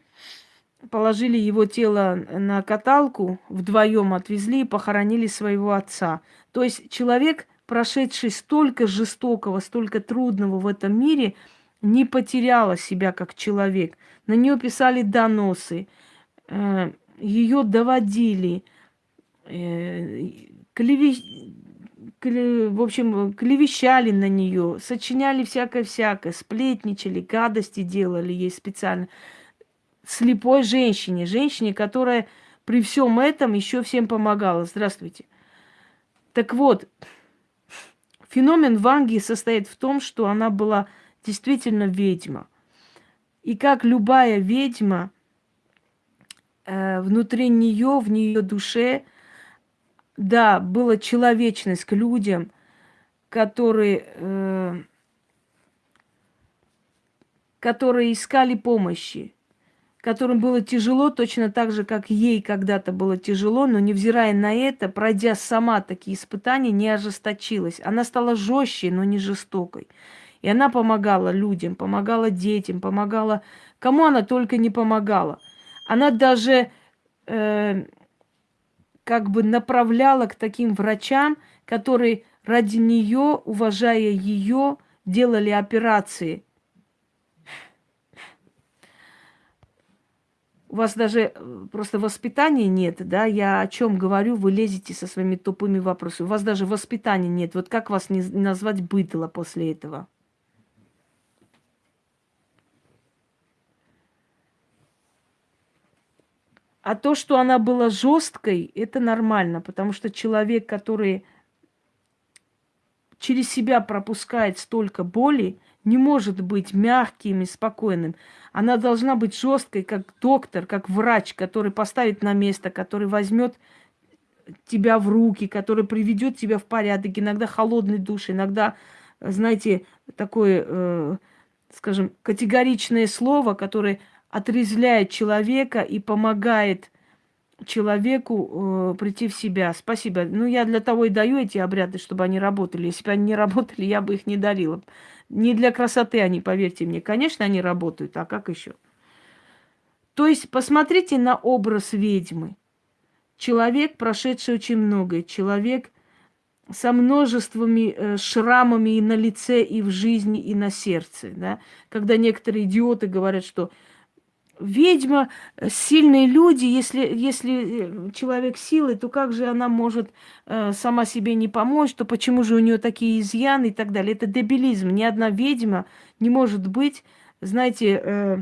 положили его тело на каталку, вдвоем отвезли и похоронили своего отца. То есть человек, прошедший столько жестокого, столько трудного в этом мире – не потеряла себя как человек. На нее писали доносы, э, ее доводили, э, клеви... в общем, клевещали на нее, сочиняли всякое-всякое, сплетничали, гадости делали ей специально. Слепой женщине, женщине, которая при всем этом еще всем помогала. Здравствуйте. Так вот, феномен Ванги состоит в том, что она была действительно ведьма. И как любая ведьма, э, внутри нее, в нее душе, да, была человечность к людям, которые, э, которые искали помощи, которым было тяжело, точно так же, как ей когда-то было тяжело, но невзирая на это, пройдя сама такие испытания, не ожесточилась. Она стала жестче, но не жестокой. И она помогала людям, помогала детям, помогала... Кому она только не помогала. Она даже э, как бы направляла к таким врачам, которые ради нее, уважая ее, делали операции – у вас даже э, просто воспитания нет, да, я о чем говорю, вы лезете со своими тупыми вопросами. У вас даже воспитания нет. Вот как вас не назвать быдло после этого? А то, что она была жесткой, это нормально, потому что человек, который через себя пропускает столько боли, не может быть мягким и спокойным. Она должна быть жесткой, как доктор, как врач, который поставит на место, который возьмет тебя в руки, который приведет тебя в порядок. Иногда холодный душ, иногда, знаете, такое, э, скажем, категоричное слово, которое отрезвляет человека и помогает человеку э, прийти в себя. Спасибо. Ну, я для того и даю эти обряды, чтобы они работали. Если бы они не работали, я бы их не дарила. Не для красоты они, поверьте мне. Конечно, они работают, а как еще? То есть посмотрите на образ ведьмы. Человек, прошедший очень многое, человек со множествами э, шрамами и на лице, и в жизни, и на сердце. Да? Когда некоторые идиоты говорят, что ведьма, э, сильные люди, если, если э, человек силы, то как же она может э, сама себе не помочь, то почему же у нее такие изъяны и так далее. Это дебилизм. Ни одна ведьма не может быть, знаете, э,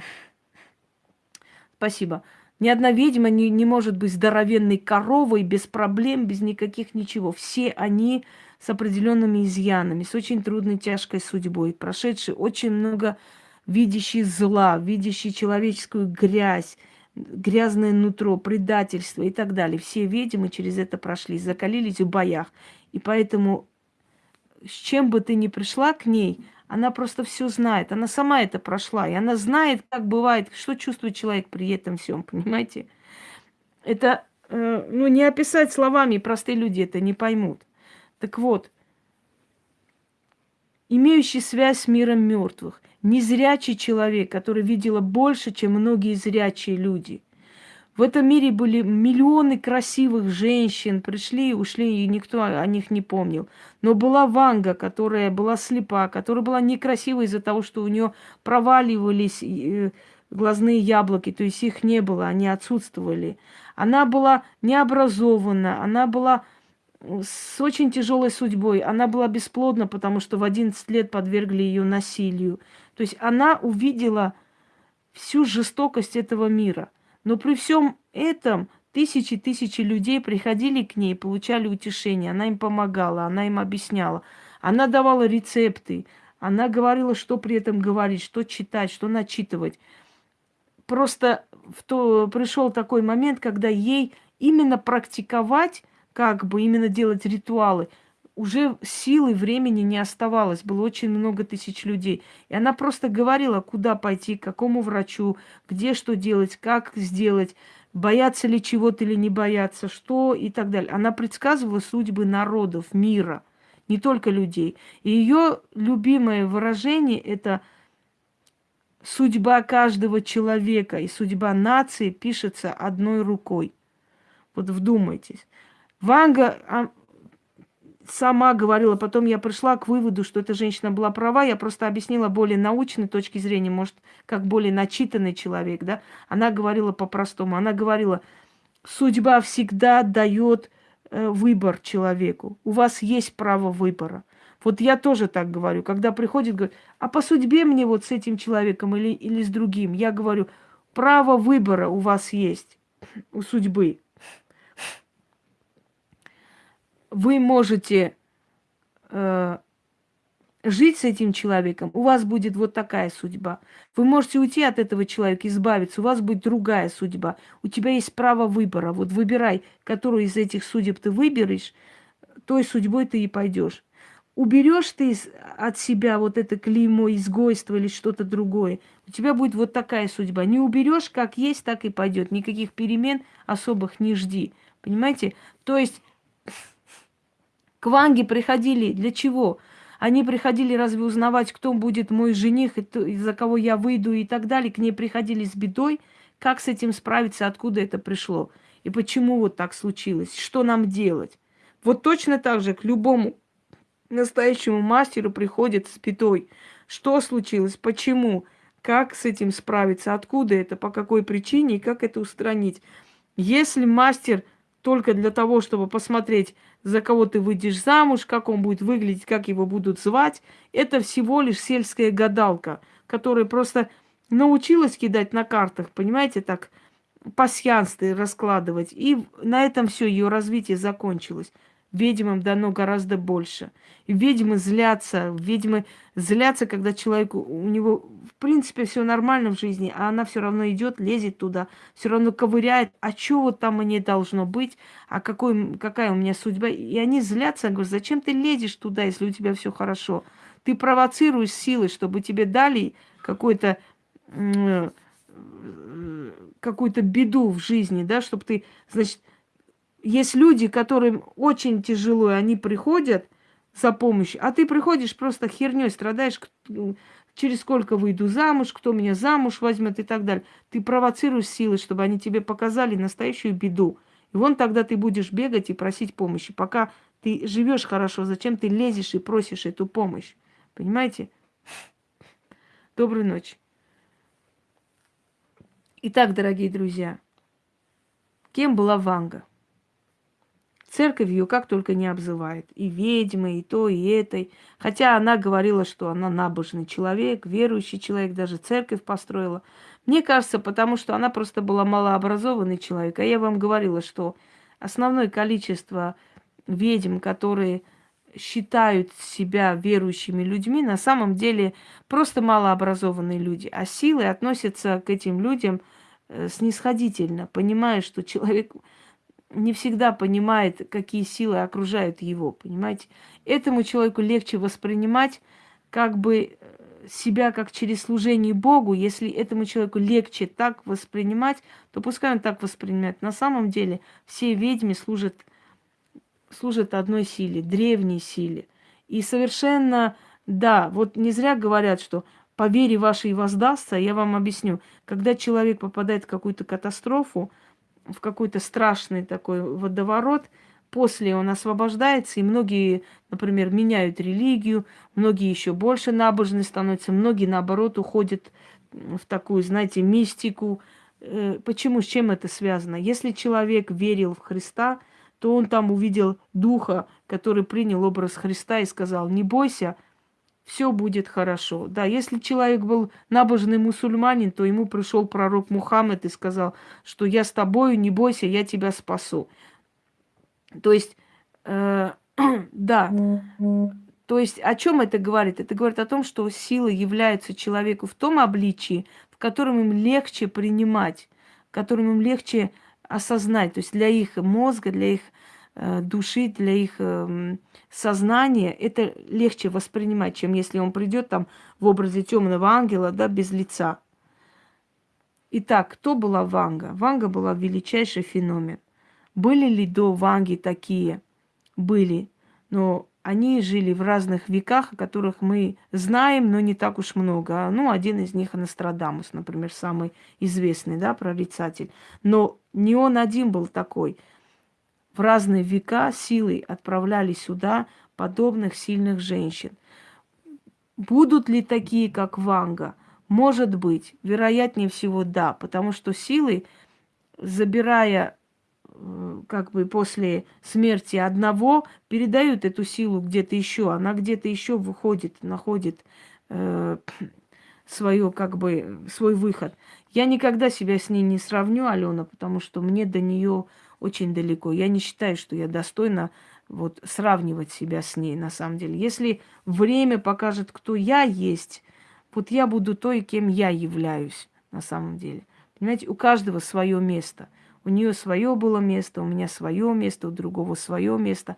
спасибо, ни одна ведьма не, не может быть здоровенной коровой, без проблем, без никаких ничего. Все они с определенными изъянами, с очень трудной, тяжкой судьбой, прошедшие очень много видящий зла, видящий человеческую грязь, грязное нутро, предательство и так далее. Все ведьмы через это прошли, закалились в боях. И поэтому с чем бы ты ни пришла к ней, она просто все знает. Она сама это прошла. И она знает, как бывает, что чувствует человек при этом всем, понимаете? Это, э, ну, не описать словами, простые люди это не поймут. Так вот, имеющий связь с миром мертвых незрячий человек, который видела больше, чем многие зрячие люди. В этом мире были миллионы красивых женщин, пришли и ушли, и никто о них не помнил. Но была Ванга, которая была слепа, которая была некрасива из-за того, что у нее проваливались э, глазные яблоки, то есть их не было, они отсутствовали. Она была необразована, она была с очень тяжелой судьбой. Она была бесплодна, потому что в 11 лет подвергли ее насилию. То есть она увидела всю жестокость этого мира. Но при всем этом тысячи тысячи людей приходили к ней, получали утешение. Она им помогала, она им объясняла. Она давала рецепты. Она говорила, что при этом говорить, что читать, что начитывать. Просто в то, пришел такой момент, когда ей именно практиковать, как бы именно делать ритуалы – уже силы, времени не оставалось, было очень много тысяч людей. И она просто говорила, куда пойти, к какому врачу, где что делать, как сделать, бояться ли чего-то или не бояться, что и так далее. Она предсказывала судьбы народов, мира, не только людей. И ее любимое выражение – это судьба каждого человека и судьба нации пишется одной рукой. Вот вдумайтесь. Ванга а, сама говорила, потом я пришла к выводу, что эта женщина была права, я просто объяснила более научной точки зрения, может, как более начитанный человек, да, она говорила по-простому, она говорила, судьба всегда дает э, выбор человеку, у вас есть право выбора. Вот я тоже так говорю, когда приходит, говорит, а по судьбе мне вот с этим человеком или, или с другим, я говорю, право выбора у вас есть, у судьбы вы можете э, жить с этим человеком, у вас будет вот такая судьба. Вы можете уйти от этого человека, избавиться, у вас будет другая судьба. У тебя есть право выбора. Вот выбирай, которую из этих судеб ты выберешь, той судьбой ты и пойдешь. уберешь ты от себя вот это клеймо изгойства или что-то другое, у тебя будет вот такая судьба. Не уберешь, как есть, так и пойдет. Никаких перемен особых не жди. Понимаете? То есть к Ванге приходили для чего? Они приходили разве узнавать, кто будет мой жених, и за кого я выйду и так далее. К ней приходили с бедой. Как с этим справиться, откуда это пришло? И почему вот так случилось? Что нам делать? Вот точно так же к любому настоящему мастеру приходит с бедой. Что случилось? Почему? Как с этим справиться? Откуда это? По какой причине? И как это устранить? Если мастер только для того, чтобы посмотреть, за кого ты выйдешь замуж, как он будет выглядеть, как его будут звать, это всего лишь сельская гадалка, которая просто научилась кидать на картах, понимаете, так, пасьянствы раскладывать. И на этом все ее развитие закончилось. Ведьмам дано гораздо больше. И ведьмы злятся, ведьмы злятся, когда человеку, у него принципе все нормально в жизни, а она все равно идет, лезет туда, все равно ковыряет, а что вот там мне должно быть, а какой, какая у меня судьба. И они злятся, говорят, зачем ты лезешь туда, если у тебя все хорошо? Ты провоцируешь силы, чтобы тебе дали какой-то какую-то беду в жизни, да, чтобы ты, значит, есть люди, которым очень тяжело, и они приходят за помощью, а ты приходишь просто херней, страдаешь, через сколько выйду замуж, кто меня замуж возьмет и так далее. Ты провоцируешь силы, чтобы они тебе показали настоящую беду. И вон тогда ты будешь бегать и просить помощи. Пока ты живешь хорошо, зачем ты лезешь и просишь эту помощь? Понимаете? Доброй ночи. Итак, дорогие друзья, кем была Ванга? Церковь ее как только не обзывает. И ведьмы, и то, и этой. Хотя она говорила, что она набожный человек, верующий человек, даже церковь построила. Мне кажется, потому что она просто была малообразованный человек. А я вам говорила, что основное количество ведьм, которые считают себя верующими людьми, на самом деле просто малообразованные люди. А силы относятся к этим людям э, снисходительно, понимая, что человек не всегда понимает, какие силы окружают его, понимаете? Этому человеку легче воспринимать как бы э, себя как через служение Богу. Если этому человеку легче так воспринимать, то пускай он так воспринимает. На самом деле все ведьмы служат, служат одной силе, древней силе. И совершенно, да, вот не зря говорят, что по вере вашей воздастся, я вам объясню. Когда человек попадает в какую-то катастрофу, в какой-то страшный такой водоворот. После он освобождается, и многие, например, меняют религию, многие еще больше набожны становятся, многие, наоборот, уходят в такую, знаете, мистику. Э, почему, с чем это связано? Если человек верил в Христа, то он там увидел духа, который принял образ Христа и сказал, не бойся, все будет хорошо. Да, если человек был набожный мусульманин, то ему пришел пророк Мухаммед и сказал, что я с тобою, не бойся, я тебя спасу. То есть, э, (clears throat) да, то есть о чем это говорит? Это говорит о том, что силы являются человеку в том обличии, в котором им легче принимать, в котором им легче осознать. То есть для их мозга, для их души, для их э, сознания, это легче воспринимать, чем если он придет там в образе темного ангела, да, без лица. Итак, кто была Ванга? Ванга была величайший феномен. Были ли до Ванги такие? Были. Но они жили в разных веках, о которых мы знаем, но не так уж много. Ну, один из них Нострадамус, например, самый известный, да, прорицатель. Но не он один был такой – в разные века силой отправляли сюда подобных сильных женщин. Будут ли такие, как Ванга? Может быть, вероятнее всего да, потому что силы, забирая как бы после смерти одного, передают эту силу где-то еще, она где-то еще выходит, находит э, (clears throat) свое, как бы, свой выход. Я никогда себя с ней не сравню, Алена, потому что мне до нее очень далеко. Я не считаю, что я достойна вот сравнивать себя с ней на самом деле. Если время покажет, кто я есть, вот я буду той, кем я являюсь на самом деле. Понимаете, у каждого свое место. У нее свое было место, у меня свое место, у другого свое место.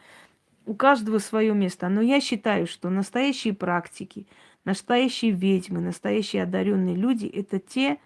у каждого свое место. Но я считаю, что настоящие практики, настоящие ведьмы, настоящие одаренные люди – это те,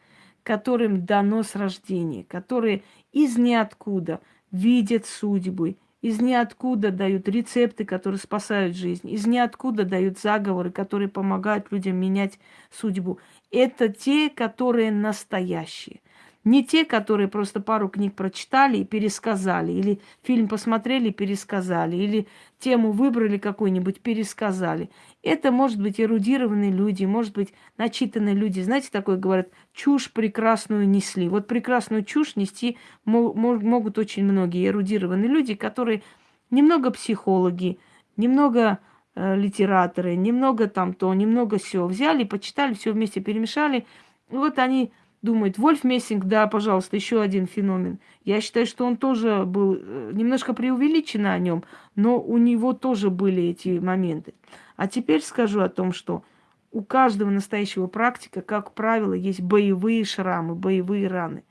которым дано с рождения, которые из ниоткуда видят судьбы, из ниоткуда дают рецепты, которые спасают жизнь, из ниоткуда дают заговоры, которые помогают людям менять судьбу. Это те, которые настоящие. Не те, которые просто пару книг прочитали и пересказали, или фильм посмотрели и пересказали, или тему выбрали какую-нибудь, пересказали. Это может быть эрудированные люди, может быть начитанные люди. Знаете, такое говорят, чушь прекрасную несли. Вот прекрасную чушь нести могут очень многие эрудированные люди, которые немного психологи, немного э, литераторы, немного там то, немного все. Взяли, почитали, все вместе перемешали. И вот они думает, Вольф Мессинг, да, пожалуйста, еще один феномен. Я считаю, что он тоже был э, немножко преувеличен о нем, но у него тоже были эти моменты. А теперь скажу о том, что у каждого настоящего практика, как правило, есть боевые шрамы, боевые раны.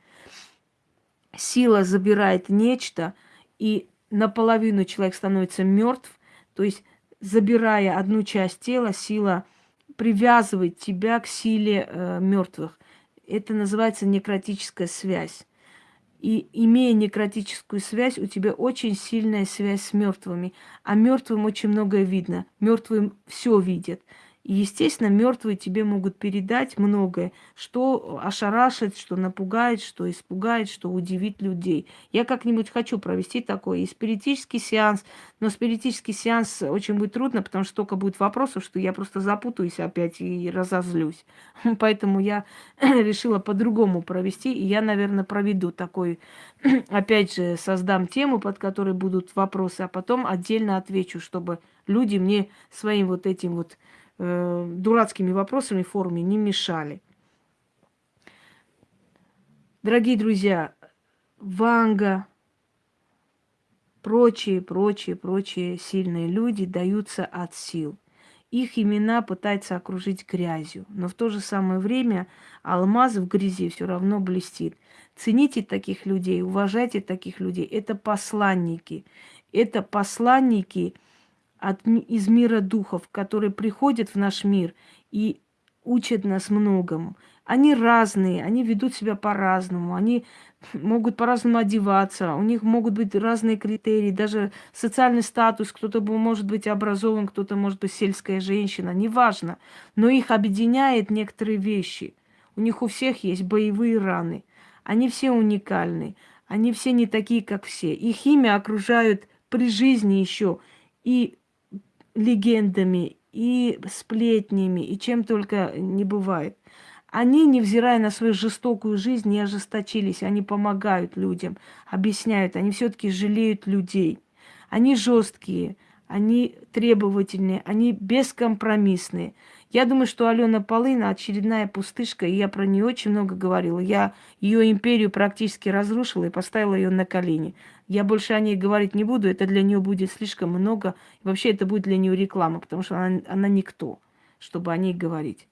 Сила забирает нечто, и наполовину человек становится мертв, то есть забирая одну часть тела, сила привязывает тебя к силе э, мертвых. Это называется некротическая связь. И имея некротическую связь, у тебя очень сильная связь с мертвыми. А мертвым очень многое видно. Мертвым все видят. И, естественно, мертвые тебе могут передать многое, что ошарашит, что напугает, что испугает, что удивит людей. Я как-нибудь хочу провести такой и спиритический сеанс, но спиритический сеанс очень будет трудно, потому что столько будет вопросов, что я просто запутаюсь опять и разозлюсь. (laughs) Поэтому я (clears throat) решила по-другому провести, и я, наверное, проведу такой, (clears throat) опять же, создам тему, под которой будут вопросы, а потом отдельно отвечу, чтобы люди мне своим вот этим вот э, дурацкими вопросами в форуме не мешали. Дорогие друзья, Ванга, прочие, прочие, прочие сильные люди даются от сил. Их имена пытаются окружить грязью, но в то же самое время алмаз в грязи все равно блестит. Цените таких людей, уважайте таких людей. Это посланники. Это посланники – от, из мира духов, которые приходят в наш мир и учат нас многому. Они разные, они ведут себя по-разному, они могут по-разному одеваться, у них могут быть разные критерии, даже социальный статус, кто-то может быть образован, кто-то может быть сельская женщина, неважно. Но их объединяет некоторые вещи. У них у всех есть боевые раны. Они все уникальны. Они все не такие, как все. Их имя окружают при жизни еще и легендами, и сплетнями, и чем только не бывает. Они, невзирая на свою жестокую жизнь, не ожесточились. Они помогают людям, объясняют. Они все-таки жалеют людей. Они жесткие, они требовательные, они бескомпромиссные. Я думаю, что Алена Полына очередная пустышка, и я про нее очень много говорила. Я ее империю практически разрушила и поставила ее на колени. Я больше о ней говорить не буду, это для нее будет слишком много. И вообще это будет для нее реклама, потому что она, она никто, чтобы о ней говорить.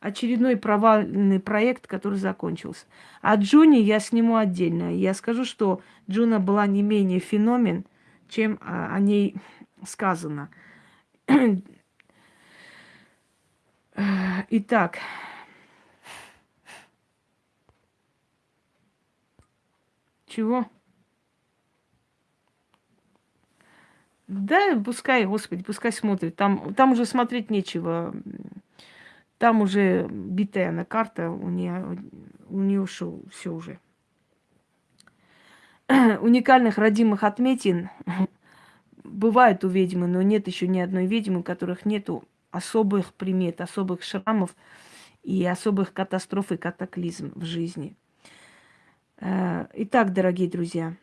Очередной провальный проект, который закончился. А Джуни я сниму отдельно. Я скажу, что Джуна была не менее феномен, чем о ней сказано. Итак, чего? Да, пускай, господи, пускай смотрит. Там, там уже смотреть нечего. Там уже битая на карта, у нее, у нее шоу, все уже. Уникальных родимых отметин бывают у ведьмы, но нет еще ни одной ведьмы, у которых нету особых примет, особых шрамов и особых катастроф и катаклизм в жизни. Э, итак, дорогие друзья,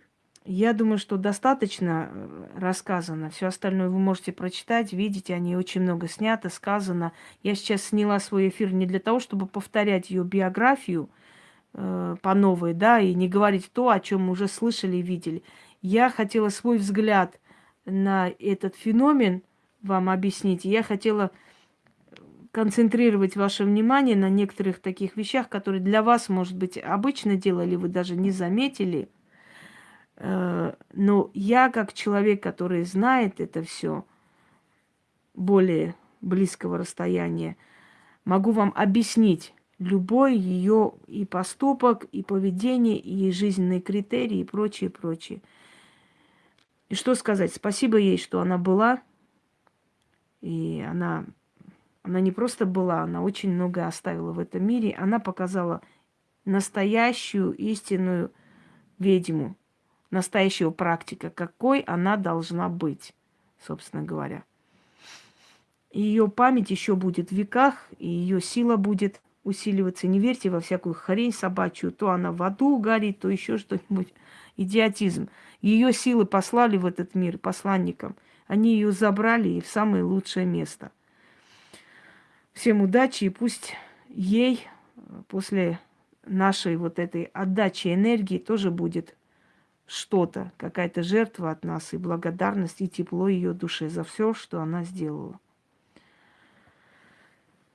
я думаю, что достаточно э, рассказано. Все остальное вы можете прочитать, видите, они очень много снято, сказано. Я сейчас сняла свой эфир не для того, чтобы повторять ее биографию э, по новой, да, и не говорить то, о чем мы уже слышали и видели. Я хотела свой взгляд на этот феномен вам объяснить. Я хотела концентрировать ваше внимание на некоторых таких вещах, которые для вас, может быть, обычно делали, вы даже не заметили. Э, но я, как человек, который знает это все более близкого расстояния, могу вам объяснить любой ее и поступок, и поведение, и жизненные критерии, и прочее, прочее. И что сказать? Спасибо ей, что она была. И она, она не просто была, она очень много оставила в этом мире. Она показала настоящую истинную ведьму, настоящего практика, какой она должна быть, собственно говоря. Ее память еще будет в веках, и ее сила будет усиливаться. Не верьте во всякую хрень собачью. То она в аду горит, то еще что-нибудь. Идиотизм. Ее силы послали в этот мир посланникам. Они ее забрали и в самое лучшее место. Всем удачи и пусть ей после нашей вот этой отдачи энергии тоже будет что-то, какая-то жертва от нас и благодарность и тепло ее душе за все, что она сделала.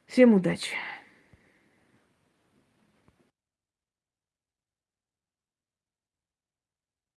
Всем удачи!